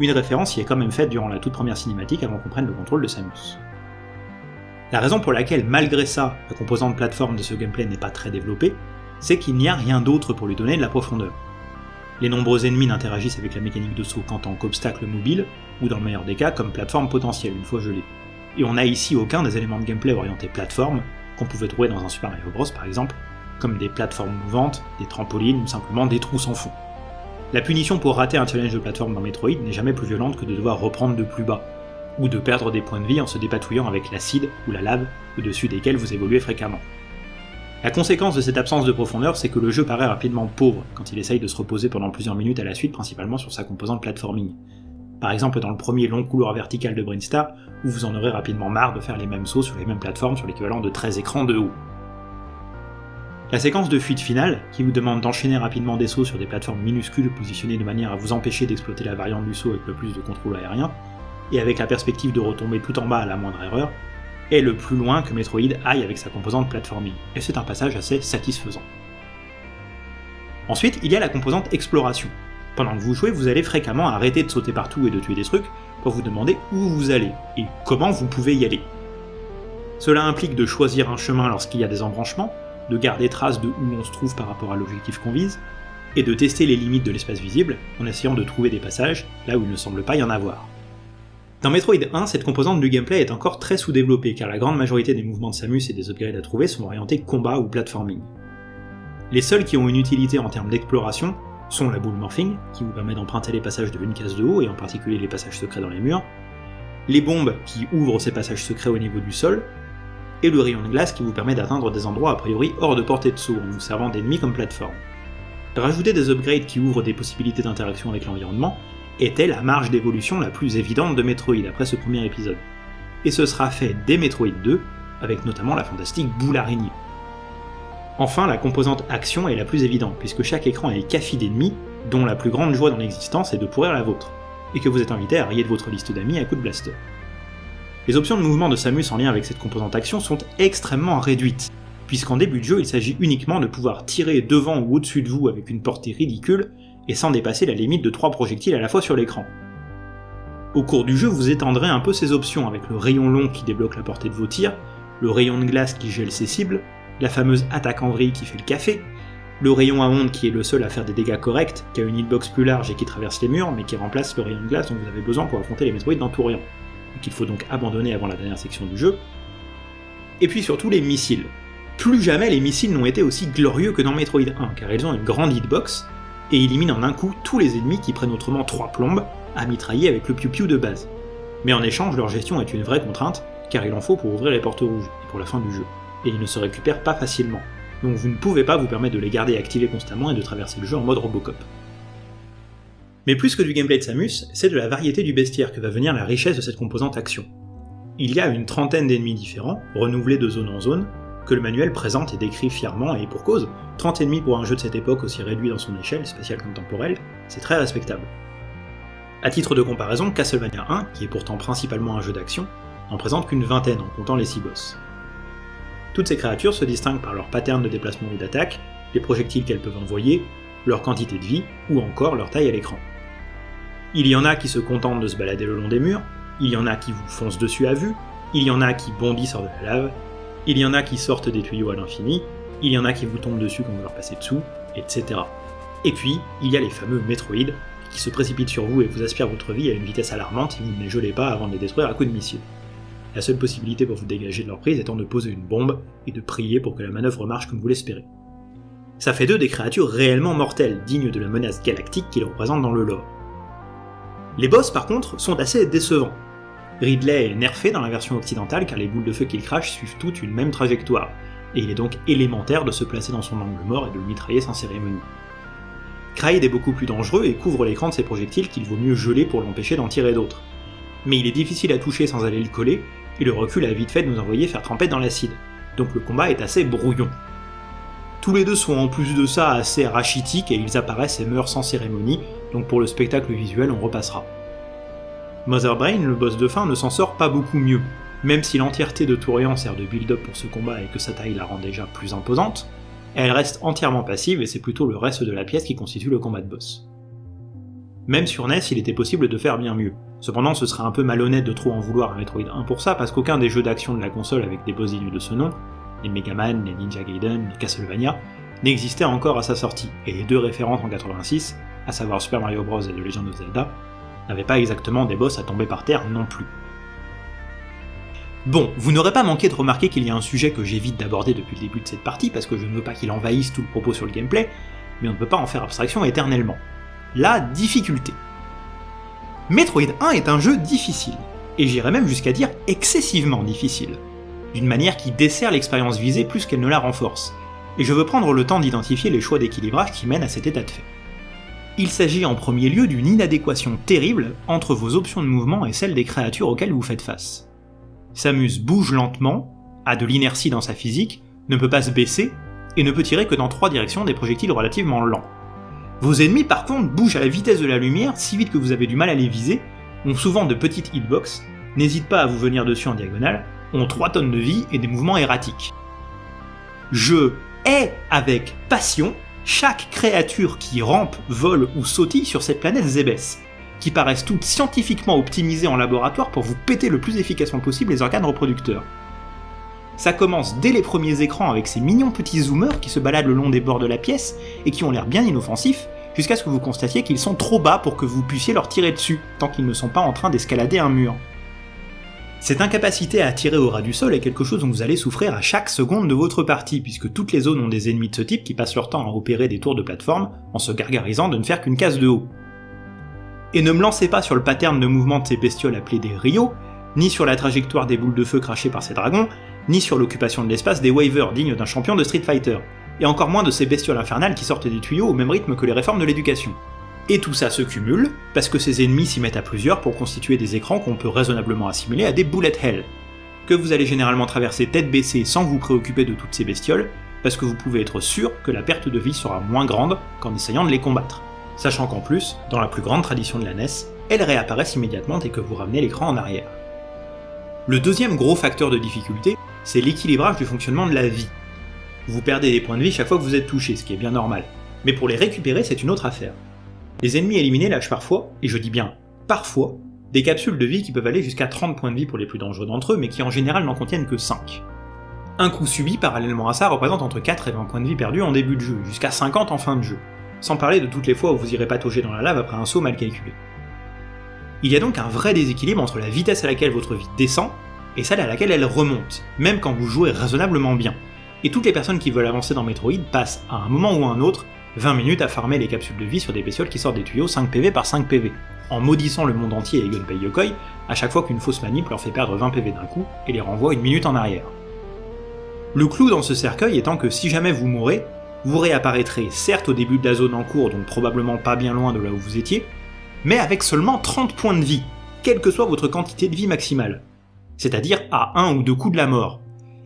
une référence y est quand même faite durant la toute première cinématique avant qu'on prenne le contrôle de Samus. La raison pour laquelle, malgré ça, la composante plateforme de ce gameplay n'est pas très développée, c'est qu'il n'y a rien d'autre pour lui donner de la profondeur. Les nombreux ennemis n'interagissent avec la mécanique de saut qu'en tant qu'obstacle mobile, ou dans le meilleur des cas comme plateforme potentielle une fois gelée. Et on n'a ici aucun des éléments de gameplay orientés plateforme qu'on pouvait trouver dans un Super Mario Bros par exemple, comme des plateformes mouvantes, des trampolines ou simplement des trous sans fond. La punition pour rater un challenge de plateforme dans Metroid n'est jamais plus violente que de devoir reprendre de plus bas, ou de perdre des points de vie en se dépatouillant avec l'acide ou la lave au-dessus desquels vous évoluez fréquemment. La conséquence de cette absence de profondeur, c'est que le jeu paraît rapidement pauvre quand il essaye de se reposer pendant plusieurs minutes à la suite, principalement sur sa composante platforming. Par exemple dans le premier long couloir vertical de Brainstar, où vous en aurez rapidement marre de faire les mêmes sauts sur les mêmes plateformes sur l'équivalent de 13 écrans de haut. La séquence de fuite finale, qui vous demande d'enchaîner rapidement des sauts sur des plateformes minuscules positionnées de manière à vous empêcher d'exploiter la variante du saut avec le plus de contrôle aérien, et avec la perspective de retomber tout en bas à la moindre erreur, est le plus loin que Metroid aille avec sa composante platforming, et c'est un passage assez satisfaisant. Ensuite, il y a la composante exploration. Pendant que vous jouez, vous allez fréquemment arrêter de sauter partout et de tuer des trucs pour vous demander où vous allez, et comment vous pouvez y aller. Cela implique de choisir un chemin lorsqu'il y a des embranchements, de garder trace de où on se trouve par rapport à l'objectif qu'on vise, et de tester les limites de l'espace visible en essayant de trouver des passages là où il ne semble pas y en avoir. Dans Metroid 1, cette composante du gameplay est encore très sous-développée, car la grande majorité des mouvements de Samus et des upgrades à trouver sont orientés combat ou platforming. Les seuls qui ont une utilité en termes d'exploration sont la boule morphing, qui vous permet d'emprunter les passages de une case de haut, et en particulier les passages secrets dans les murs, les bombes qui ouvrent ces passages secrets au niveau du sol, et le rayon de glace qui vous permet d'atteindre des endroits a priori hors de portée de saut en vous servant d'ennemis comme plateforme. Rajouter des upgrades qui ouvrent des possibilités d'interaction avec l'environnement était la marge d'évolution la plus évidente de Metroid après ce premier épisode. Et ce sera fait dès Metroid 2, avec notamment la fantastique boule araignée. Enfin, la composante action est la plus évidente, puisque chaque écran est café d'ennemis, dont la plus grande joie dans l'existence est de pourrir la vôtre, et que vous êtes invité à rayer de votre liste d'amis à coups de blaster. Les options de mouvement de Samus en lien avec cette composante action sont extrêmement réduites, puisqu'en début de jeu il s'agit uniquement de pouvoir tirer devant ou au-dessus de vous avec une portée ridicule, et sans dépasser la limite de 3 projectiles à la fois sur l'écran. Au cours du jeu, vous étendrez un peu ces options avec le rayon long qui débloque la portée de vos tirs, le rayon de glace qui gèle ses cibles, la fameuse attaque en vrille qui fait le café, le rayon à onde qui est le seul à faire des dégâts corrects, qui a une hitbox plus large et qui traverse les murs, mais qui remplace le rayon de glace dont vous avez besoin pour affronter les Metroid dans tout rayon, et qu'il faut donc abandonner avant la dernière section du jeu. Et puis surtout les missiles. Plus jamais les missiles n'ont été aussi glorieux que dans Metroid 1, car ils ont une grande hitbox, et éliminent en un coup tous les ennemis qui prennent autrement 3 plombes à mitrailler avec le piou-piou de base. Mais en échange, leur gestion est une vraie contrainte, car il en faut pour ouvrir les portes rouges, et pour la fin du jeu, et ils ne se récupèrent pas facilement, donc vous ne pouvez pas vous permettre de les garder activés constamment et de traverser le jeu en mode Robocop. Mais plus que du gameplay de Samus, c'est de la variété du bestiaire que va venir la richesse de cette composante action. Il y a une trentaine d'ennemis différents, renouvelés de zone en zone, le manuel présente et décrit fièrement, et pour cause, 30 ennemis pour un jeu de cette époque aussi réduit dans son échelle, spatiale comme temporelle, c'est très respectable. A titre de comparaison, Castlevania 1, qui est pourtant principalement un jeu d'action, n'en présente qu'une vingtaine en comptant les 6 boss. Toutes ces créatures se distinguent par leur pattern de déplacement ou d'attaque, les projectiles qu'elles peuvent envoyer, leur quantité de vie, ou encore leur taille à l'écran. Il y en a qui se contentent de se balader le long des murs, il y en a qui vous foncent dessus à vue, il y en a qui bondissent hors de la lave, il y en a qui sortent des tuyaux à l'infini, il y en a qui vous tombent dessus quand vous leur passez dessous, etc. Et puis, il y a les fameux Metroid, qui se précipitent sur vous et vous aspirent votre vie à une vitesse alarmante si vous ne les gelez pas avant de les détruire à coups de missile. La seule possibilité pour vous dégager de leur prise étant de poser une bombe et de prier pour que la manœuvre marche comme vous l'espérez. Ça fait d'eux des créatures réellement mortelles, dignes de la menace galactique qu'ils représentent dans le lore. Les boss par contre sont assez décevants, Ridley est nerfé dans la version occidentale car les boules de feu qu'il crache suivent toutes une même trajectoire, et il est donc élémentaire de se placer dans son angle mort et de le mitrailler sans cérémonie. Kraid est beaucoup plus dangereux et couvre l'écran de ses projectiles qu'il vaut mieux geler pour l'empêcher d'en tirer d'autres. Mais il est difficile à toucher sans aller le coller, et le recul a vite fait de nous envoyer faire tremper dans l'acide, donc le combat est assez brouillon. Tous les deux sont en plus de ça assez rachitiques et ils apparaissent et meurent sans cérémonie, donc pour le spectacle visuel on repassera. Mother Brain, le boss de fin, ne s'en sort pas beaucoup mieux. Même si l'entièreté de Tourian sert de build-up pour ce combat et que sa taille la rend déjà plus imposante, elle reste entièrement passive et c'est plutôt le reste de la pièce qui constitue le combat de boss. Même sur NES, il était possible de faire bien mieux. Cependant, ce serait un peu malhonnête de trop en vouloir à Metroid 1 pour ça, parce qu'aucun des jeux d'action de la console avec des boss dignes de ce nom, les Mega Man, les Ninja Gaiden, les Castlevania, n'existait encore à sa sortie, et les deux référentes en 86, à savoir Super Mario Bros et The Legend of Zelda, n'avait pas exactement des boss à tomber par terre non plus. Bon, vous n'aurez pas manqué de remarquer qu'il y a un sujet que j'évite d'aborder depuis le début de cette partie parce que je ne veux pas qu'il envahisse tout le propos sur le gameplay, mais on ne peut pas en faire abstraction éternellement. La difficulté. Metroid 1 est un jeu difficile, et j'irais même jusqu'à dire excessivement difficile, d'une manière qui dessert l'expérience visée plus qu'elle ne la renforce, et je veux prendre le temps d'identifier les choix d'équilibrage qui mènent à cet état de fait. Il s'agit en premier lieu d'une inadéquation terrible entre vos options de mouvement et celles des créatures auxquelles vous faites face. Samus bouge lentement, a de l'inertie dans sa physique, ne peut pas se baisser, et ne peut tirer que dans trois directions des projectiles relativement lents. Vos ennemis par contre bougent à la vitesse de la lumière si vite que vous avez du mal à les viser, ont souvent de petites hitbox, n'hésitent pas à vous venir dessus en diagonale, ont 3 tonnes de vie et des mouvements erratiques. Je hais avec passion chaque créature qui rampe, vole ou sautille sur cette planète Zébès, qui paraissent toutes scientifiquement optimisées en laboratoire pour vous péter le plus efficacement possible les organes reproducteurs. Ça commence dès les premiers écrans avec ces mignons petits zoomers qui se baladent le long des bords de la pièce et qui ont l'air bien inoffensifs, jusqu'à ce que vous constatiez qu'ils sont trop bas pour que vous puissiez leur tirer dessus, tant qu'ils ne sont pas en train d'escalader un mur. Cette incapacité à tirer au ras du sol est quelque chose dont vous allez souffrir à chaque seconde de votre partie, puisque toutes les zones ont des ennemis de ce type qui passent leur temps à opérer des tours de plateforme en se gargarisant de ne faire qu'une case de haut. Et ne me lancez pas sur le pattern de mouvement de ces bestioles appelées des Rio, ni sur la trajectoire des boules de feu crachées par ces dragons, ni sur l'occupation de l'espace des Wavers dignes d'un champion de Street Fighter, et encore moins de ces bestioles infernales qui sortent des tuyaux au même rythme que les réformes de l'éducation. Et tout ça se cumule, parce que ces ennemis s'y mettent à plusieurs pour constituer des écrans qu'on peut raisonnablement assimiler à des bullet hell, que vous allez généralement traverser tête baissée sans vous préoccuper de toutes ces bestioles, parce que vous pouvez être sûr que la perte de vie sera moins grande qu'en essayant de les combattre. Sachant qu'en plus, dans la plus grande tradition de la NES, elles réapparaissent immédiatement dès que vous ramenez l'écran en arrière. Le deuxième gros facteur de difficulté, c'est l'équilibrage du fonctionnement de la vie. Vous perdez des points de vie chaque fois que vous êtes touché, ce qui est bien normal, mais pour les récupérer c'est une autre affaire. Les ennemis éliminés lâchent parfois, et je dis bien parfois, des capsules de vie qui peuvent aller jusqu'à 30 points de vie pour les plus dangereux d'entre eux, mais qui en général n'en contiennent que 5. Un coup subi parallèlement à ça représente entre 4 et 20 points de vie perdus en début de jeu, jusqu'à 50 en fin de jeu, sans parler de toutes les fois où vous irez patauger dans la lave après un saut mal calculé. Il y a donc un vrai déséquilibre entre la vitesse à laquelle votre vie descend et celle à laquelle elle remonte, même quand vous jouez raisonnablement bien. Et toutes les personnes qui veulent avancer dans Metroid passent à un moment ou à un autre 20 minutes à farmer les capsules de vie sur des bestioles qui sortent des tuyaux 5 PV par 5 PV, en maudissant le monde entier et Gunpei Yokoi à chaque fois qu'une fausse manip leur fait perdre 20 PV d'un coup et les renvoie une minute en arrière. Le clou dans ce cercueil étant que si jamais vous mourrez, vous réapparaîtrez certes au début de la zone en cours, donc probablement pas bien loin de là où vous étiez, mais avec seulement 30 points de vie, quelle que soit votre quantité de vie maximale. C'est-à-dire à un ou deux coups de la mort,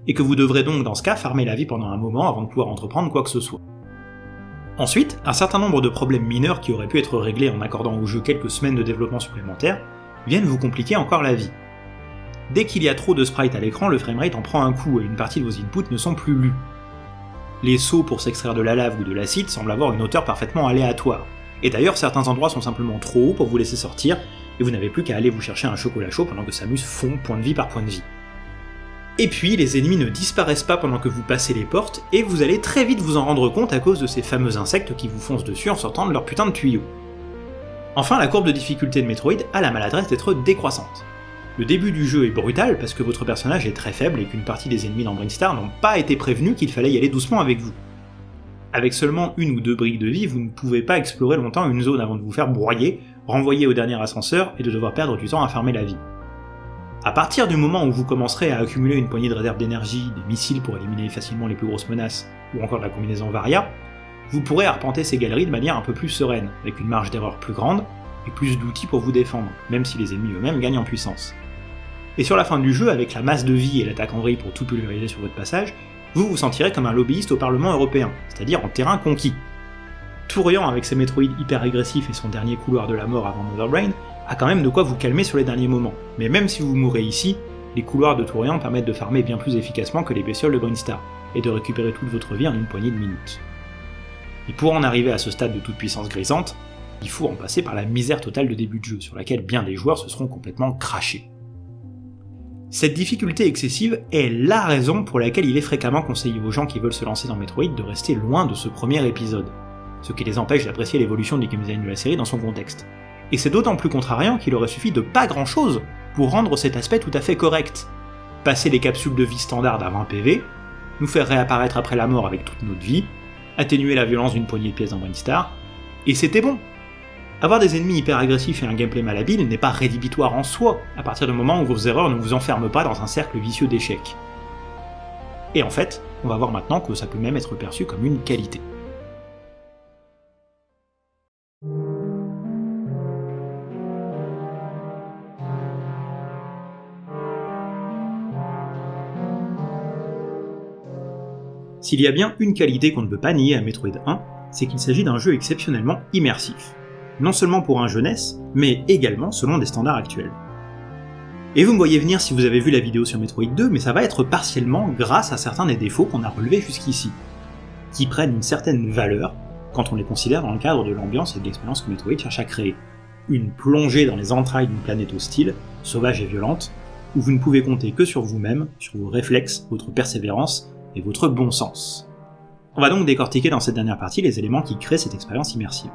et que vous devrez donc dans ce cas farmer la vie pendant un moment avant de pouvoir entreprendre quoi que ce soit. Ensuite, un certain nombre de problèmes mineurs qui auraient pu être réglés en accordant au jeu quelques semaines de développement supplémentaires viennent vous compliquer encore la vie. Dès qu'il y a trop de sprites à l'écran, le framerate en prend un coup et une partie de vos inputs ne sont plus lus. Les sauts pour s'extraire de la lave ou de l'acide semblent avoir une hauteur parfaitement aléatoire, et d'ailleurs certains endroits sont simplement trop hauts pour vous laisser sortir, et vous n'avez plus qu'à aller vous chercher un chocolat chaud pendant que Samus fond point de vie par point de vie. Et puis, les ennemis ne disparaissent pas pendant que vous passez les portes, et vous allez très vite vous en rendre compte à cause de ces fameux insectes qui vous foncent dessus en sortant de leur putain de tuyau. Enfin, la courbe de difficulté de Metroid a la maladresse d'être décroissante. Le début du jeu est brutal parce que votre personnage est très faible et qu'une partie des ennemis dans Brinstar n'ont pas été prévenus qu'il fallait y aller doucement avec vous. Avec seulement une ou deux briques de vie, vous ne pouvez pas explorer longtemps une zone avant de vous faire broyer, renvoyer au dernier ascenseur et de devoir perdre du temps à farmer la vie. À partir du moment où vous commencerez à accumuler une poignée de réserves d'énergie, des missiles pour éliminer facilement les plus grosses menaces, ou encore la combinaison Varia, vous pourrez arpenter ces galeries de manière un peu plus sereine, avec une marge d'erreur plus grande, et plus d'outils pour vous défendre, même si les ennemis eux-mêmes gagnent en puissance. Et sur la fin du jeu, avec la masse de vie et l'attaque en vrille pour tout pulvériser sur votre passage, vous vous sentirez comme un lobbyiste au Parlement européen, c'est-à-dire en terrain conquis. Tourian avec ses Metroid hyper agressifs et son dernier couloir de la mort avant Mother Brain, a quand même de quoi vous calmer sur les derniers moments. Mais même si vous mourrez ici, les couloirs de Tourian permettent de farmer bien plus efficacement que les bestioles de Brinstar, et de récupérer toute votre vie en une poignée de minutes. Et pour en arriver à ce stade de toute puissance grisante, il faut en passer par la misère totale de début de jeu, sur laquelle bien des joueurs se seront complètement crachés. Cette difficulté excessive est LA raison pour laquelle il est fréquemment conseillé aux gens qui veulent se lancer dans Metroid de rester loin de ce premier épisode, ce qui les empêche d'apprécier l'évolution du game design de la série dans son contexte et c'est d'autant plus contrariant qu'il aurait suffi de pas grand chose pour rendre cet aspect tout à fait correct. Passer les capsules de vie standard à 20 PV, nous faire réapparaître après la mort avec toute notre vie, atténuer la violence d'une poignée de pièces dans Brainstar, et c'était bon. Avoir des ennemis hyper agressifs et un gameplay malhabile n'est pas rédhibitoire en soi, à partir du moment où vos erreurs ne vous enferment pas dans un cercle vicieux d'échecs. Et en fait, on va voir maintenant que ça peut même être perçu comme une qualité. S'il y a bien une qualité qu'on ne peut pas nier à Metroid 1, c'est qu'il s'agit d'un jeu exceptionnellement immersif. Non seulement pour un jeunesse, mais également selon des standards actuels. Et vous me voyez venir si vous avez vu la vidéo sur Metroid 2, mais ça va être partiellement grâce à certains des défauts qu'on a relevés jusqu'ici, qui prennent une certaine valeur quand on les considère dans le cadre de l'ambiance et de l'expérience que Metroid cherche à créer. Une plongée dans les entrailles d'une planète hostile, sauvage et violente, où vous ne pouvez compter que sur vous-même, sur vos réflexes, votre persévérance et votre bon sens. On va donc décortiquer dans cette dernière partie les éléments qui créent cette expérience immersive.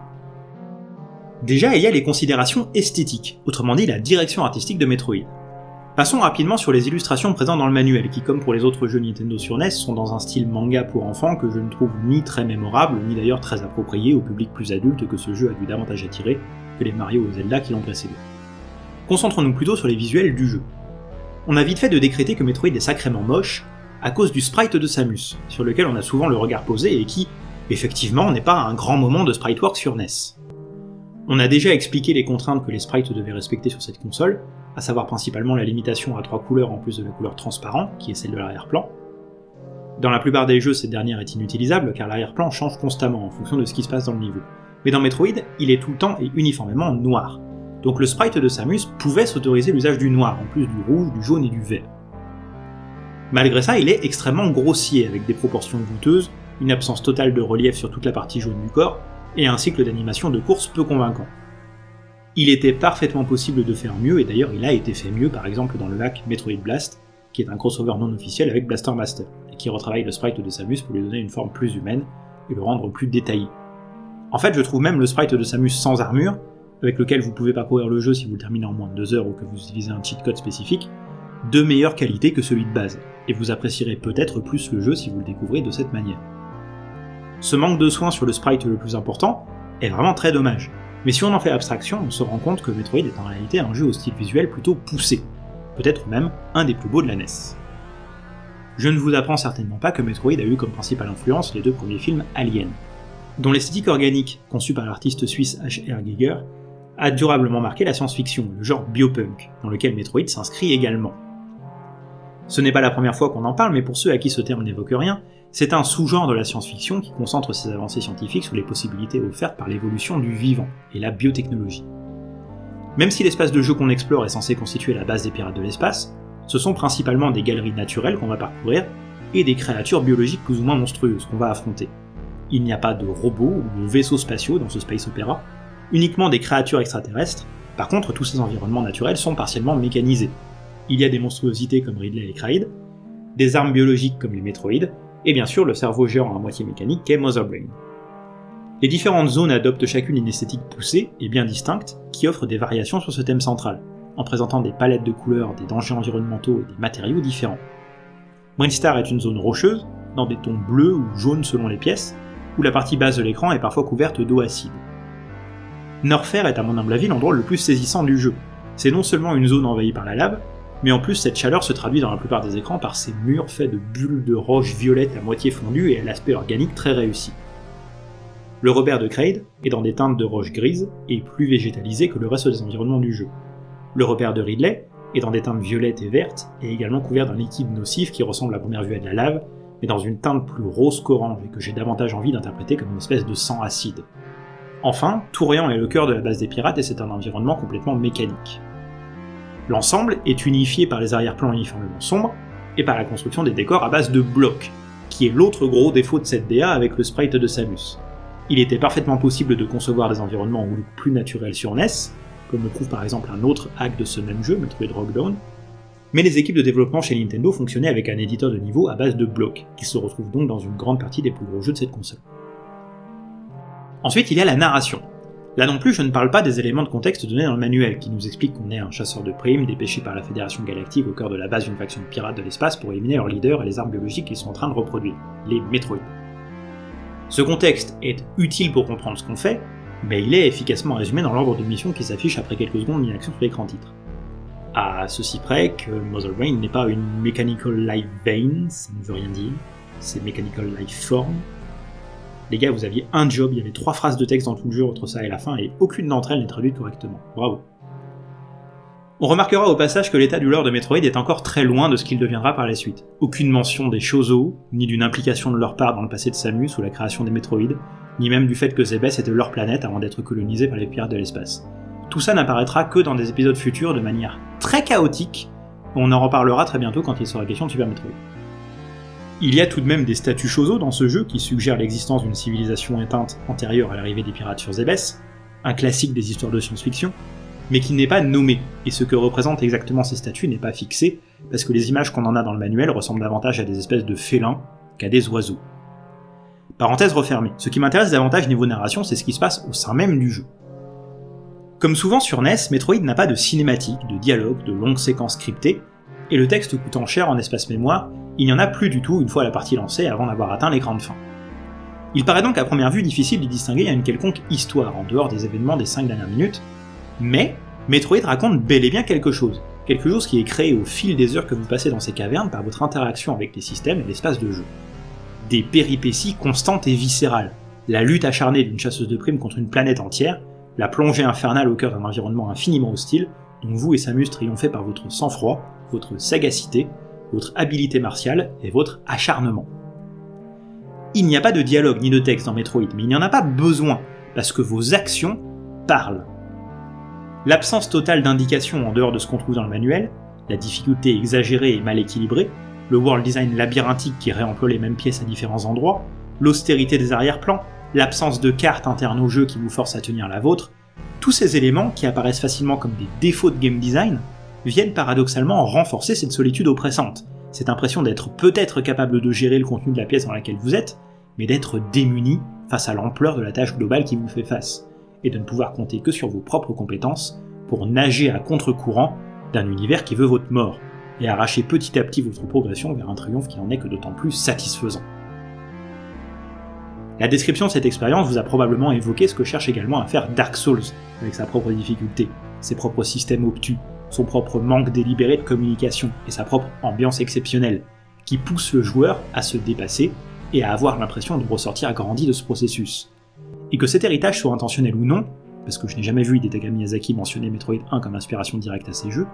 Déjà, il y a les considérations esthétiques, autrement dit la direction artistique de Metroid. Passons rapidement sur les illustrations présentes dans le manuel, qui comme pour les autres jeux Nintendo sur NES, sont dans un style manga pour enfants que je ne trouve ni très mémorable, ni d'ailleurs très approprié au public plus adulte que ce jeu a dû davantage attirer que les Mario ou Zelda qui l'ont précédé. Concentrons-nous plutôt sur les visuels du jeu. On a vite fait de décréter que Metroid est sacrément moche, à cause du sprite de Samus, sur lequel on a souvent le regard posé et qui, effectivement, n'est pas un grand moment de sprite work sur NES. On a déjà expliqué les contraintes que les sprites devaient respecter sur cette console, à savoir principalement la limitation à trois couleurs en plus de la couleur transparent, qui est celle de l'arrière-plan. Dans la plupart des jeux, cette dernière est inutilisable car l'arrière-plan change constamment en fonction de ce qui se passe dans le niveau. Mais dans Metroid, il est tout le temps et uniformément noir. Donc le sprite de Samus pouvait s'autoriser l'usage du noir, en plus du rouge, du jaune et du vert. Malgré ça, il est extrêmement grossier, avec des proportions douteuses, une absence totale de relief sur toute la partie jaune du corps, et un cycle d'animation de course peu convaincant. Il était parfaitement possible de faire mieux, et d'ailleurs il a été fait mieux par exemple dans le hack Metroid Blast, qui est un crossover non officiel avec Blaster Master, et qui retravaille le sprite de Samus pour lui donner une forme plus humaine et le rendre plus détaillé. En fait, je trouve même le sprite de Samus sans armure, avec lequel vous pouvez parcourir le jeu si vous le terminez en moins de 2 heures ou que vous utilisez un cheat code spécifique, de meilleure qualité que celui de base, et vous apprécierez peut-être plus le jeu si vous le découvrez de cette manière. Ce manque de soin sur le sprite le plus important est vraiment très dommage, mais si on en fait abstraction, on se rend compte que Metroid est en réalité un jeu au style visuel plutôt poussé, peut-être même un des plus beaux de la NES. Je ne vous apprends certainement pas que Metroid a eu comme principale influence les deux premiers films Alien, dont l'esthétique organique, conçue par l'artiste suisse H.R. Giger, a durablement marqué la science-fiction, le genre biopunk, dans lequel Metroid s'inscrit également. Ce n'est pas la première fois qu'on en parle, mais pour ceux à qui ce terme n'évoque rien, c'est un sous-genre de la science-fiction qui concentre ses avancées scientifiques sur les possibilités offertes par l'évolution du vivant et la biotechnologie. Même si l'espace de jeu qu'on explore est censé constituer la base des pirates de l'espace, ce sont principalement des galeries naturelles qu'on va parcourir et des créatures biologiques plus ou moins monstrueuses qu'on va affronter. Il n'y a pas de robots ou de vaisseaux spatiaux dans ce space opéra, uniquement des créatures extraterrestres, par contre tous ces environnements naturels sont partiellement mécanisés. Il y a des monstruosités comme Ridley et Kraid, des armes biologiques comme les Metroids, et bien sûr le cerveau géant à moitié mécanique qu'est Mother Brain. Les différentes zones adoptent chacune une esthétique poussée et bien distincte qui offre des variations sur ce thème central, en présentant des palettes de couleurs, des dangers environnementaux et des matériaux différents. Brainstar est une zone rocheuse, dans des tons bleus ou jaunes selon les pièces, où la partie basse de l'écran est parfois couverte d'eau acide. Norfair est à mon humble avis l'endroit le plus saisissant du jeu. C'est non seulement une zone envahie par la lave, mais en plus cette chaleur se traduit dans la plupart des écrans par ces murs faits de bulles de roches violettes à moitié fondues et à l'aspect organique très réussi. Le Robert de Kraid est dans des teintes de roches grises et plus végétalisé que le reste des environnements du jeu. Le Robert de Ridley est dans des teintes violettes et vertes et également couvert d'un liquide nocif qui ressemble à première vue à de la lave, mais dans une teinte plus rose qu'orange et que j'ai davantage envie d'interpréter comme une espèce de sang acide. Enfin, Tourian est le cœur de la base des pirates et c'est un environnement complètement mécanique. L'ensemble est unifié par les arrière-plans uniformément sombres et par la construction des décors à base de blocs, qui est l'autre gros défaut de cette DA avec le sprite de Samus. Il était parfaitement possible de concevoir des environnements au look plus naturel sur NES, comme le prouve par exemple un autre hack de ce même jeu, Metroid Rockdown, mais les équipes de développement chez Nintendo fonctionnaient avec un éditeur de niveau à base de blocs, qui se retrouve donc dans une grande partie des plus gros jeux de cette console. Ensuite, il y a la narration. Là non plus, je ne parle pas des éléments de contexte donnés dans le manuel, qui nous expliquent qu'on est un chasseur de primes dépêché par la Fédération Galactique au cœur de la base d'une faction de pirates de l'espace pour éliminer leurs leaders et les armes biologiques qu'ils sont en train de reproduire, les Metroid. Ce contexte est utile pour comprendre ce qu'on fait, mais il est efficacement résumé dans l'ordre de mission qui s'affiche après quelques secondes d'inaction sur l'écran titre. À ceci près que Mother Brain n'est pas une Mechanical Life Vein, ça ne veut rien dire, c'est Mechanical Life Form, les gars, vous aviez un job, il y avait trois phrases de texte dans tout le jeu entre ça et la fin, et aucune d'entre elles n'est traduite correctement. Bravo. On remarquera au passage que l'état du lore de Metroid est encore très loin de ce qu'il deviendra par la suite. Aucune mention des Shozo, ni d'une implication de leur part dans le passé de Samus ou la création des Metroid, ni même du fait que Zebes était leur planète avant d'être colonisée par les pirates de l'espace. Tout ça n'apparaîtra que dans des épisodes futurs de manière très chaotique, on en reparlera très bientôt quand il sera question de Super Metroid. Il y a tout de même des statues Shozo dans ce jeu qui suggèrent l'existence d'une civilisation éteinte antérieure à l'arrivée des pirates sur Zebes, un classique des histoires de science-fiction, mais qui n'est pas nommé, et ce que représentent exactement ces statues n'est pas fixé, parce que les images qu'on en a dans le manuel ressemblent davantage à des espèces de félins qu'à des oiseaux. Parenthèse refermée, ce qui m'intéresse davantage niveau narration, c'est ce qui se passe au sein même du jeu. Comme souvent sur NES, Metroid n'a pas de cinématique, de dialogue, de longues séquences scriptées, et le texte coûtant cher en espace mémoire, il n'y en a plus du tout une fois la partie lancée avant d'avoir atteint l'écran de fin. Il paraît donc à première vue difficile d'y distinguer une quelconque histoire en dehors des événements des 5 dernières minutes, mais Metroid raconte bel et bien quelque chose, quelque chose qui est créé au fil des heures que vous passez dans ces cavernes par votre interaction avec les systèmes et l'espace de jeu. Des péripéties constantes et viscérales, la lutte acharnée d'une chasseuse de primes contre une planète entière, la plongée infernale au cœur d'un environnement infiniment hostile, dont vous et Samus triomphez par votre sang-froid, votre sagacité, votre habileté martiale et votre acharnement. Il n'y a pas de dialogue ni de texte dans Metroid, mais il n'y en a pas besoin, parce que vos actions parlent. L'absence totale d'indications en dehors de ce qu'on trouve dans le manuel, la difficulté exagérée et mal équilibrée, le world design labyrinthique qui réemploie les mêmes pièces à différents endroits, l'austérité des arrière-plans, l'absence de cartes internes au jeu qui vous force à tenir la vôtre, tous ces éléments qui apparaissent facilement comme des défauts de game design viennent paradoxalement renforcer cette solitude oppressante, cette impression d'être peut-être capable de gérer le contenu de la pièce dans laquelle vous êtes, mais d'être démuni face à l'ampleur de la tâche globale qui vous fait face, et de ne pouvoir compter que sur vos propres compétences pour nager à contre-courant d'un univers qui veut votre mort, et arracher petit à petit votre progression vers un triomphe qui en est que d'autant plus satisfaisant. La description de cette expérience vous a probablement évoqué ce que cherche également à faire Dark Souls, avec sa propre difficulté, ses propres systèmes obtus, son propre manque délibéré de communication et sa propre ambiance exceptionnelle, qui pousse le joueur à se dépasser et à avoir l'impression de ressortir grandi de ce processus. Et que cet héritage soit intentionnel ou non, parce que je n'ai jamais vu Hidetaka Miyazaki mentionner Metroid 1 comme inspiration directe à ses jeux,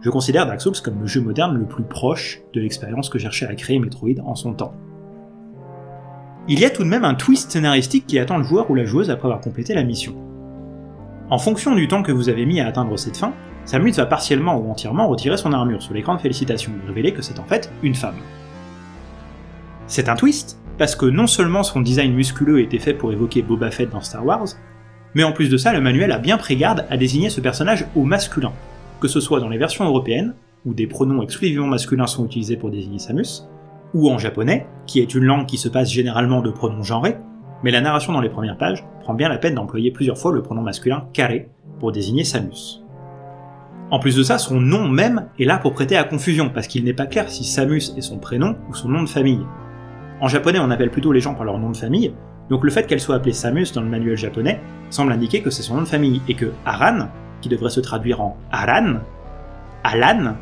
je considère Dark Souls comme le jeu moderne le plus proche de l'expérience que cherchait à créer Metroid en son temps. Il y a tout de même un twist scénaristique qui attend le joueur ou la joueuse après avoir complété la mission. En fonction du temps que vous avez mis à atteindre cette fin, Samus va partiellement ou entièrement retirer son armure sur l'écran de félicitations et révéler que c'est en fait une femme. C'est un twist, parce que non seulement son design musculeux était fait pour évoquer Boba Fett dans Star Wars, mais en plus de ça, le manuel a bien pris garde à désigner ce personnage au masculin, que ce soit dans les versions européennes, où des pronoms exclusivement masculins sont utilisés pour désigner Samus, ou en japonais, qui est une langue qui se passe généralement de pronoms genrés, mais la narration dans les premières pages prend bien la peine d'employer plusieurs fois le pronom masculin kare pour désigner Samus. En plus de ça, son nom même est là pour prêter à confusion, parce qu'il n'est pas clair si Samus est son prénom ou son nom de famille. En japonais, on appelle plutôt les gens par leur nom de famille, donc le fait qu'elle soit appelée Samus dans le manuel japonais semble indiquer que c'est son nom de famille, et que Aran, qui devrait se traduire en Aran, Alan,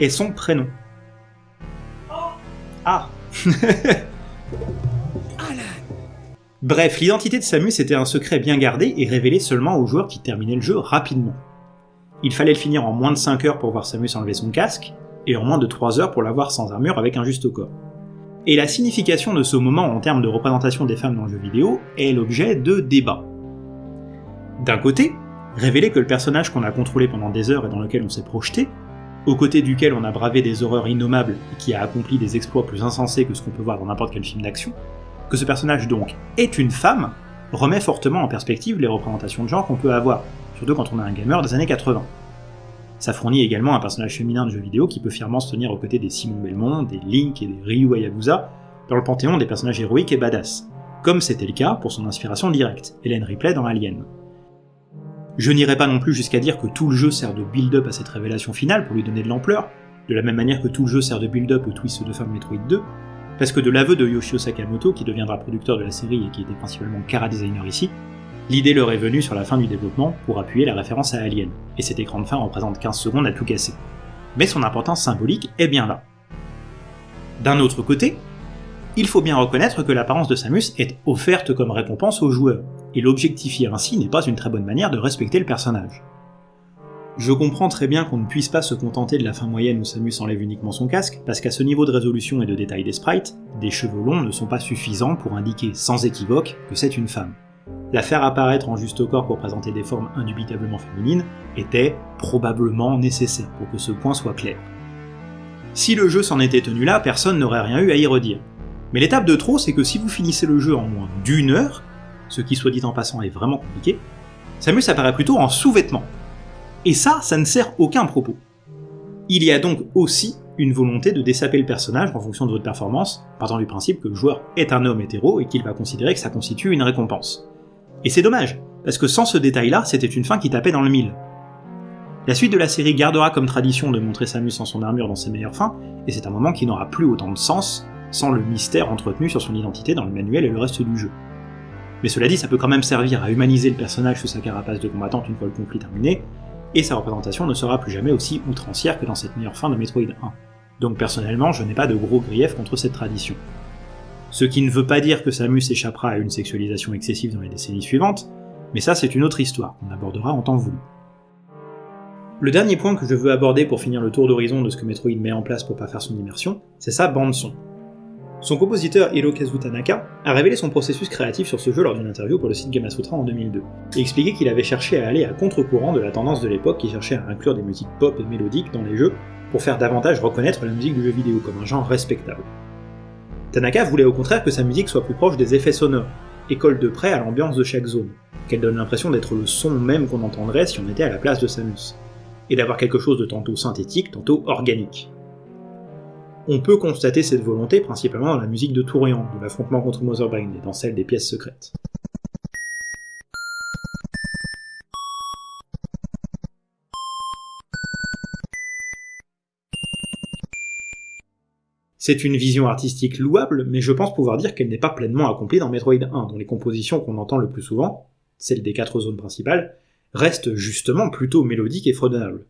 est son prénom. Ah <laughs> Bref, l'identité de Samus était un secret bien gardé et révélé seulement aux joueurs qui terminaient le jeu rapidement. Il fallait le finir en moins de 5 heures pour voir Samus enlever son casque, et en moins de 3 heures pour l'avoir sans armure avec un juste corps. Et la signification de ce moment en termes de représentation des femmes dans le jeu vidéo est l'objet de débats. D'un côté, révéler que le personnage qu'on a contrôlé pendant des heures et dans lequel on s'est projeté aux côtés duquel on a bravé des horreurs innommables et qui a accompli des exploits plus insensés que ce qu'on peut voir dans n'importe quel film d'action, que ce personnage donc est une femme, remet fortement en perspective les représentations de genre qu'on peut avoir, surtout quand on a un gamer des années 80. Ça fournit également un personnage féminin de jeu vidéo qui peut fièrement se tenir aux côtés des Simon Belmont, des Link et des Ryu Hayabusa, dans le panthéon des personnages héroïques et badass, comme c'était le cas pour son inspiration directe, Hélène Ripley dans Alien. Je n'irai pas non plus jusqu'à dire que tout le jeu sert de build-up à cette révélation finale pour lui donner de l'ampleur, de la même manière que tout le jeu sert de build-up au twist de fin de Metroid 2, parce que de l'aveu de Yoshio Sakamoto, qui deviendra producteur de la série et qui était principalement cara designer ici, l'idée leur est venue sur la fin du développement pour appuyer la référence à Alien, et cet écran de fin représente 15 secondes à tout casser. Mais son importance symbolique est bien là. D'un autre côté, il faut bien reconnaître que l'apparence de Samus est offerte comme récompense aux joueurs, et l'objectifier ainsi n'est pas une très bonne manière de respecter le personnage. Je comprends très bien qu'on ne puisse pas se contenter de la fin moyenne où Samus enlève uniquement son casque, parce qu'à ce niveau de résolution et de détail des sprites, des cheveux longs ne sont pas suffisants pour indiquer sans équivoque que c'est une femme. La faire apparaître en juste corps pour présenter des formes indubitablement féminines était probablement nécessaire pour que ce point soit clair. Si le jeu s'en était tenu là, personne n'aurait rien eu à y redire. Mais l'étape de trop, c'est que si vous finissez le jeu en moins d'une heure, ce qui soit dit en passant est vraiment compliqué, Samus apparaît plutôt en sous-vêtements. Et ça, ça ne sert aucun propos. Il y a donc aussi une volonté de dessaper le personnage en fonction de votre performance, partant du principe que le joueur est un homme hétéro et qu'il va considérer que ça constitue une récompense. Et c'est dommage, parce que sans ce détail-là, c'était une fin qui tapait dans le mille. La suite de la série gardera comme tradition de montrer Samus sans son armure dans ses meilleures fins, et c'est un moment qui n'aura plus autant de sens sans le mystère entretenu sur son identité dans le manuel et le reste du jeu. Mais cela dit, ça peut quand même servir à humaniser le personnage sous sa carapace de combattante une fois le conflit terminé, et sa représentation ne sera plus jamais aussi outrancière que dans cette meilleure fin de Metroid 1. Donc personnellement, je n'ai pas de gros griefs contre cette tradition. Ce qui ne veut pas dire que Samus échappera à une sexualisation excessive dans les décennies suivantes, mais ça c'est une autre histoire qu'on abordera en temps voulu. Le dernier point que je veux aborder pour finir le tour d'horizon de ce que Metroid met en place pour pas faire son immersion, c'est sa bande-son. Son compositeur Hirokazu Tanaka a révélé son processus créatif sur ce jeu lors d'une interview pour le site Gamasutra en 2002, et expliqué qu'il avait cherché à aller à contre-courant de la tendance de l'époque qui cherchait à inclure des musiques pop et mélodiques dans les jeux pour faire davantage reconnaître la musique du jeu vidéo comme un genre respectable. Tanaka voulait au contraire que sa musique soit plus proche des effets sonores, et colle de près à l'ambiance de chaque zone, qu'elle donne l'impression d'être le son même qu'on entendrait si on était à la place de Samus et d'avoir quelque chose de tantôt synthétique, tantôt organique. On peut constater cette volonté principalement dans la musique de Tourian, de l'affrontement contre Motherbrain et dans celle des pièces secrètes. C'est une vision artistique louable, mais je pense pouvoir dire qu'elle n'est pas pleinement accomplie dans Metroid 1, dont les compositions qu'on entend le plus souvent, celles des quatre zones principales, reste justement plutôt mélodique et fredonnable.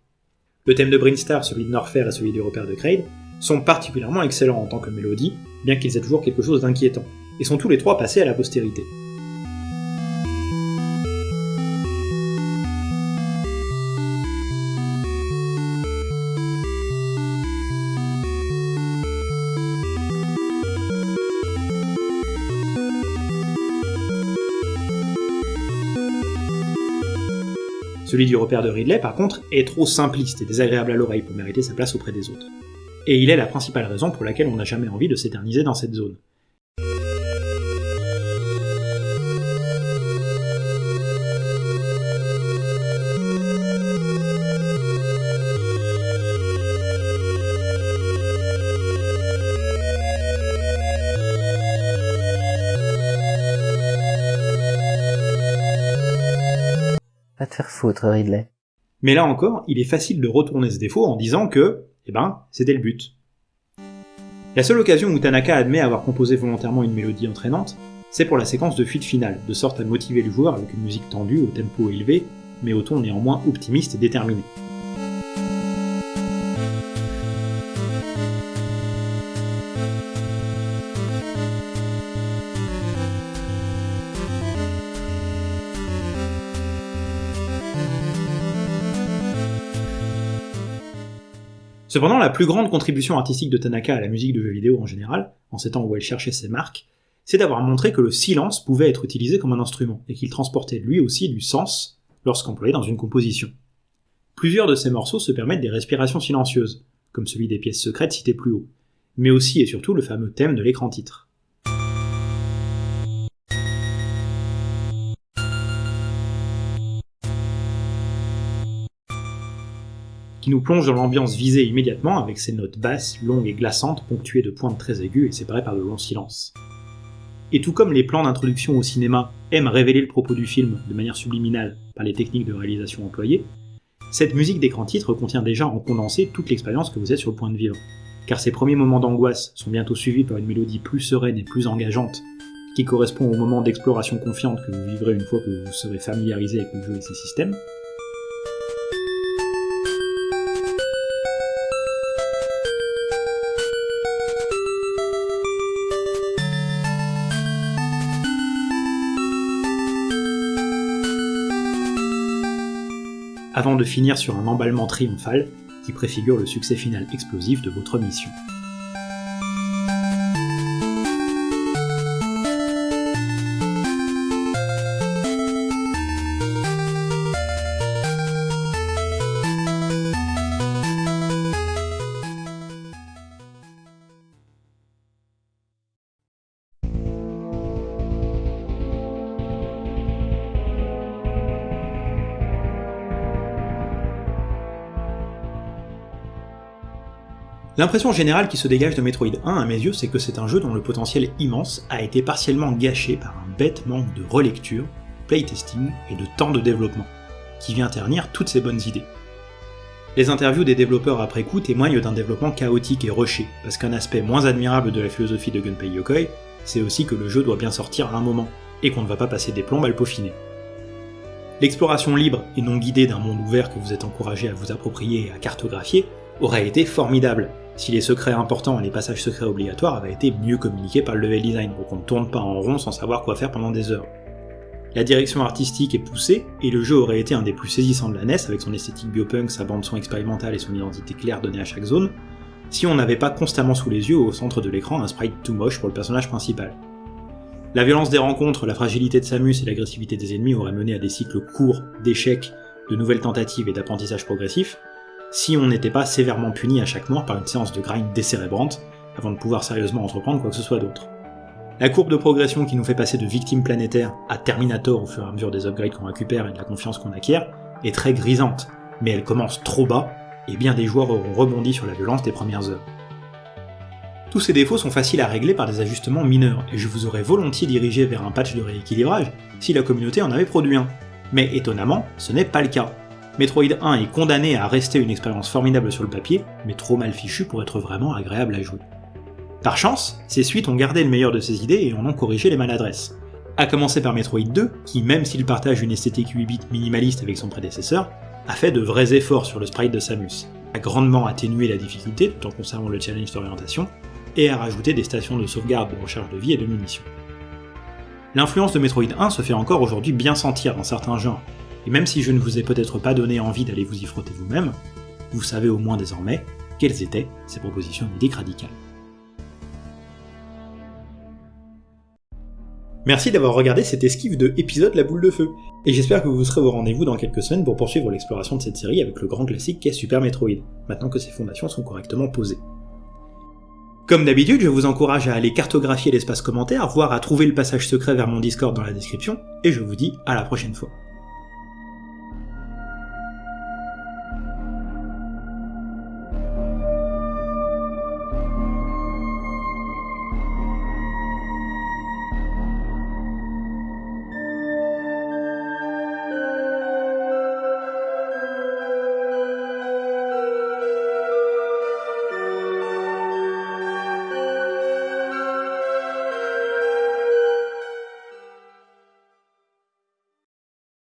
Le thème de Brinstar, celui de Norfair et celui du repère de Kraid sont particulièrement excellents en tant que mélodie, bien qu'ils aient toujours quelque chose d'inquiétant, et sont tous les trois passés à la postérité. Celui du repère de Ridley, par contre, est trop simpliste et désagréable à l'oreille pour mériter sa place auprès des autres. Et il est la principale raison pour laquelle on n'a jamais envie de s'éterniser dans cette zone. Ridley. Mais là encore, il est facile de retourner ce défaut en disant que, eh ben, c'était le but. La seule occasion où Tanaka admet avoir composé volontairement une mélodie entraînante, c'est pour la séquence de fuite finale, de sorte à motiver le joueur avec une musique tendue au tempo élevé, mais au ton néanmoins optimiste et déterminé. Cependant, la plus grande contribution artistique de Tanaka à la musique de jeux vidéo en général, en ces temps où elle cherchait ses marques, c'est d'avoir montré que le silence pouvait être utilisé comme un instrument, et qu'il transportait lui aussi du sens lorsqu'employé dans une composition. Plusieurs de ces morceaux se permettent des respirations silencieuses, comme celui des pièces secrètes citées plus haut, mais aussi et surtout le fameux thème de l'écran titre. Qui nous plonge dans l'ambiance visée immédiatement avec ses notes basses, longues et glaçantes, ponctuées de pointes très aiguës et séparées par de longs silences. Et tout comme les plans d'introduction au cinéma aiment révéler le propos du film de manière subliminale par les techniques de réalisation employées, cette musique d'écran titre contient déjà en condensé toute l'expérience que vous êtes sur le point de vivre, car ces premiers moments d'angoisse sont bientôt suivis par une mélodie plus sereine et plus engageante, qui correspond au moment d'exploration confiante que vous vivrez une fois que vous serez familiarisé avec le jeu et ses systèmes, de finir sur un emballement triomphal qui préfigure le succès final explosif de votre mission. L'impression générale qui se dégage de Metroid 1 à mes yeux, c'est que c'est un jeu dont le potentiel immense a été partiellement gâché par un bête manque de relecture, playtesting et de temps de développement, qui vient ternir toutes ces bonnes idées. Les interviews des développeurs après coup témoignent d'un développement chaotique et rushé, parce qu'un aspect moins admirable de la philosophie de Gunpei Yokoi, c'est aussi que le jeu doit bien sortir à un moment, et qu'on ne va pas passer des plombes à le peaufiner. L'exploration libre et non guidée d'un monde ouvert que vous êtes encouragé à vous approprier et à cartographier aurait été formidable, si les secrets importants et les passages secrets obligatoires avaient été mieux communiqués par le level design, pour qu'on ne tourne pas en rond sans savoir quoi faire pendant des heures. La direction artistique est poussée, et le jeu aurait été un des plus saisissants de la NES avec son esthétique biopunk, sa bande son expérimentale et son identité claire donnée à chaque zone, si on n'avait pas constamment sous les yeux au centre de l'écran un sprite tout moche pour le personnage principal. La violence des rencontres, la fragilité de Samus et l'agressivité des ennemis auraient mené à des cycles courts d'échecs, de nouvelles tentatives et d'apprentissage progressif, si on n'était pas sévèrement puni à chaque mort par une séance de grind décérébrante, avant de pouvoir sérieusement entreprendre quoi que ce soit d'autre. La courbe de progression qui nous fait passer de victime planétaire à Terminator au fur et à mesure des upgrades qu'on récupère et de la confiance qu'on acquiert est très grisante, mais elle commence trop bas, et bien des joueurs auront rebondi sur la violence des premières heures. Tous ces défauts sont faciles à régler par des ajustements mineurs, et je vous aurais volontiers dirigé vers un patch de rééquilibrage si la communauté en avait produit un. Mais étonnamment, ce n'est pas le cas. Metroid 1 est condamné à rester une expérience formidable sur le papier, mais trop mal fichu pour être vraiment agréable à jouer. Par chance, ces suites ont gardé le meilleur de ses idées et en ont corrigé les maladresses. A commencer par Metroid 2, qui même s'il partage une esthétique 8 bits minimaliste avec son prédécesseur, a fait de vrais efforts sur le sprite de Samus, a grandement atténué la difficulté tout en conservant le challenge d'orientation, et a rajouté des stations de sauvegarde de recharge de vie et de munitions. L'influence de Metroid 1 se fait encore aujourd'hui bien sentir dans certains genres, et même si je ne vous ai peut-être pas donné envie d'aller vous y frotter vous-même, vous savez au moins désormais quelles étaient ces propositions médiques radicales. Merci d'avoir regardé cette esquive de épisode La Boule de Feu, et j'espère que vous serez au rendez-vous dans quelques semaines pour poursuivre l'exploration de cette série avec le grand classique qu'est Super Metroid, maintenant que ses fondations sont correctement posées. Comme d'habitude, je vous encourage à aller cartographier l'espace commentaire, voire à trouver le passage secret vers mon Discord dans la description, et je vous dis à la prochaine fois.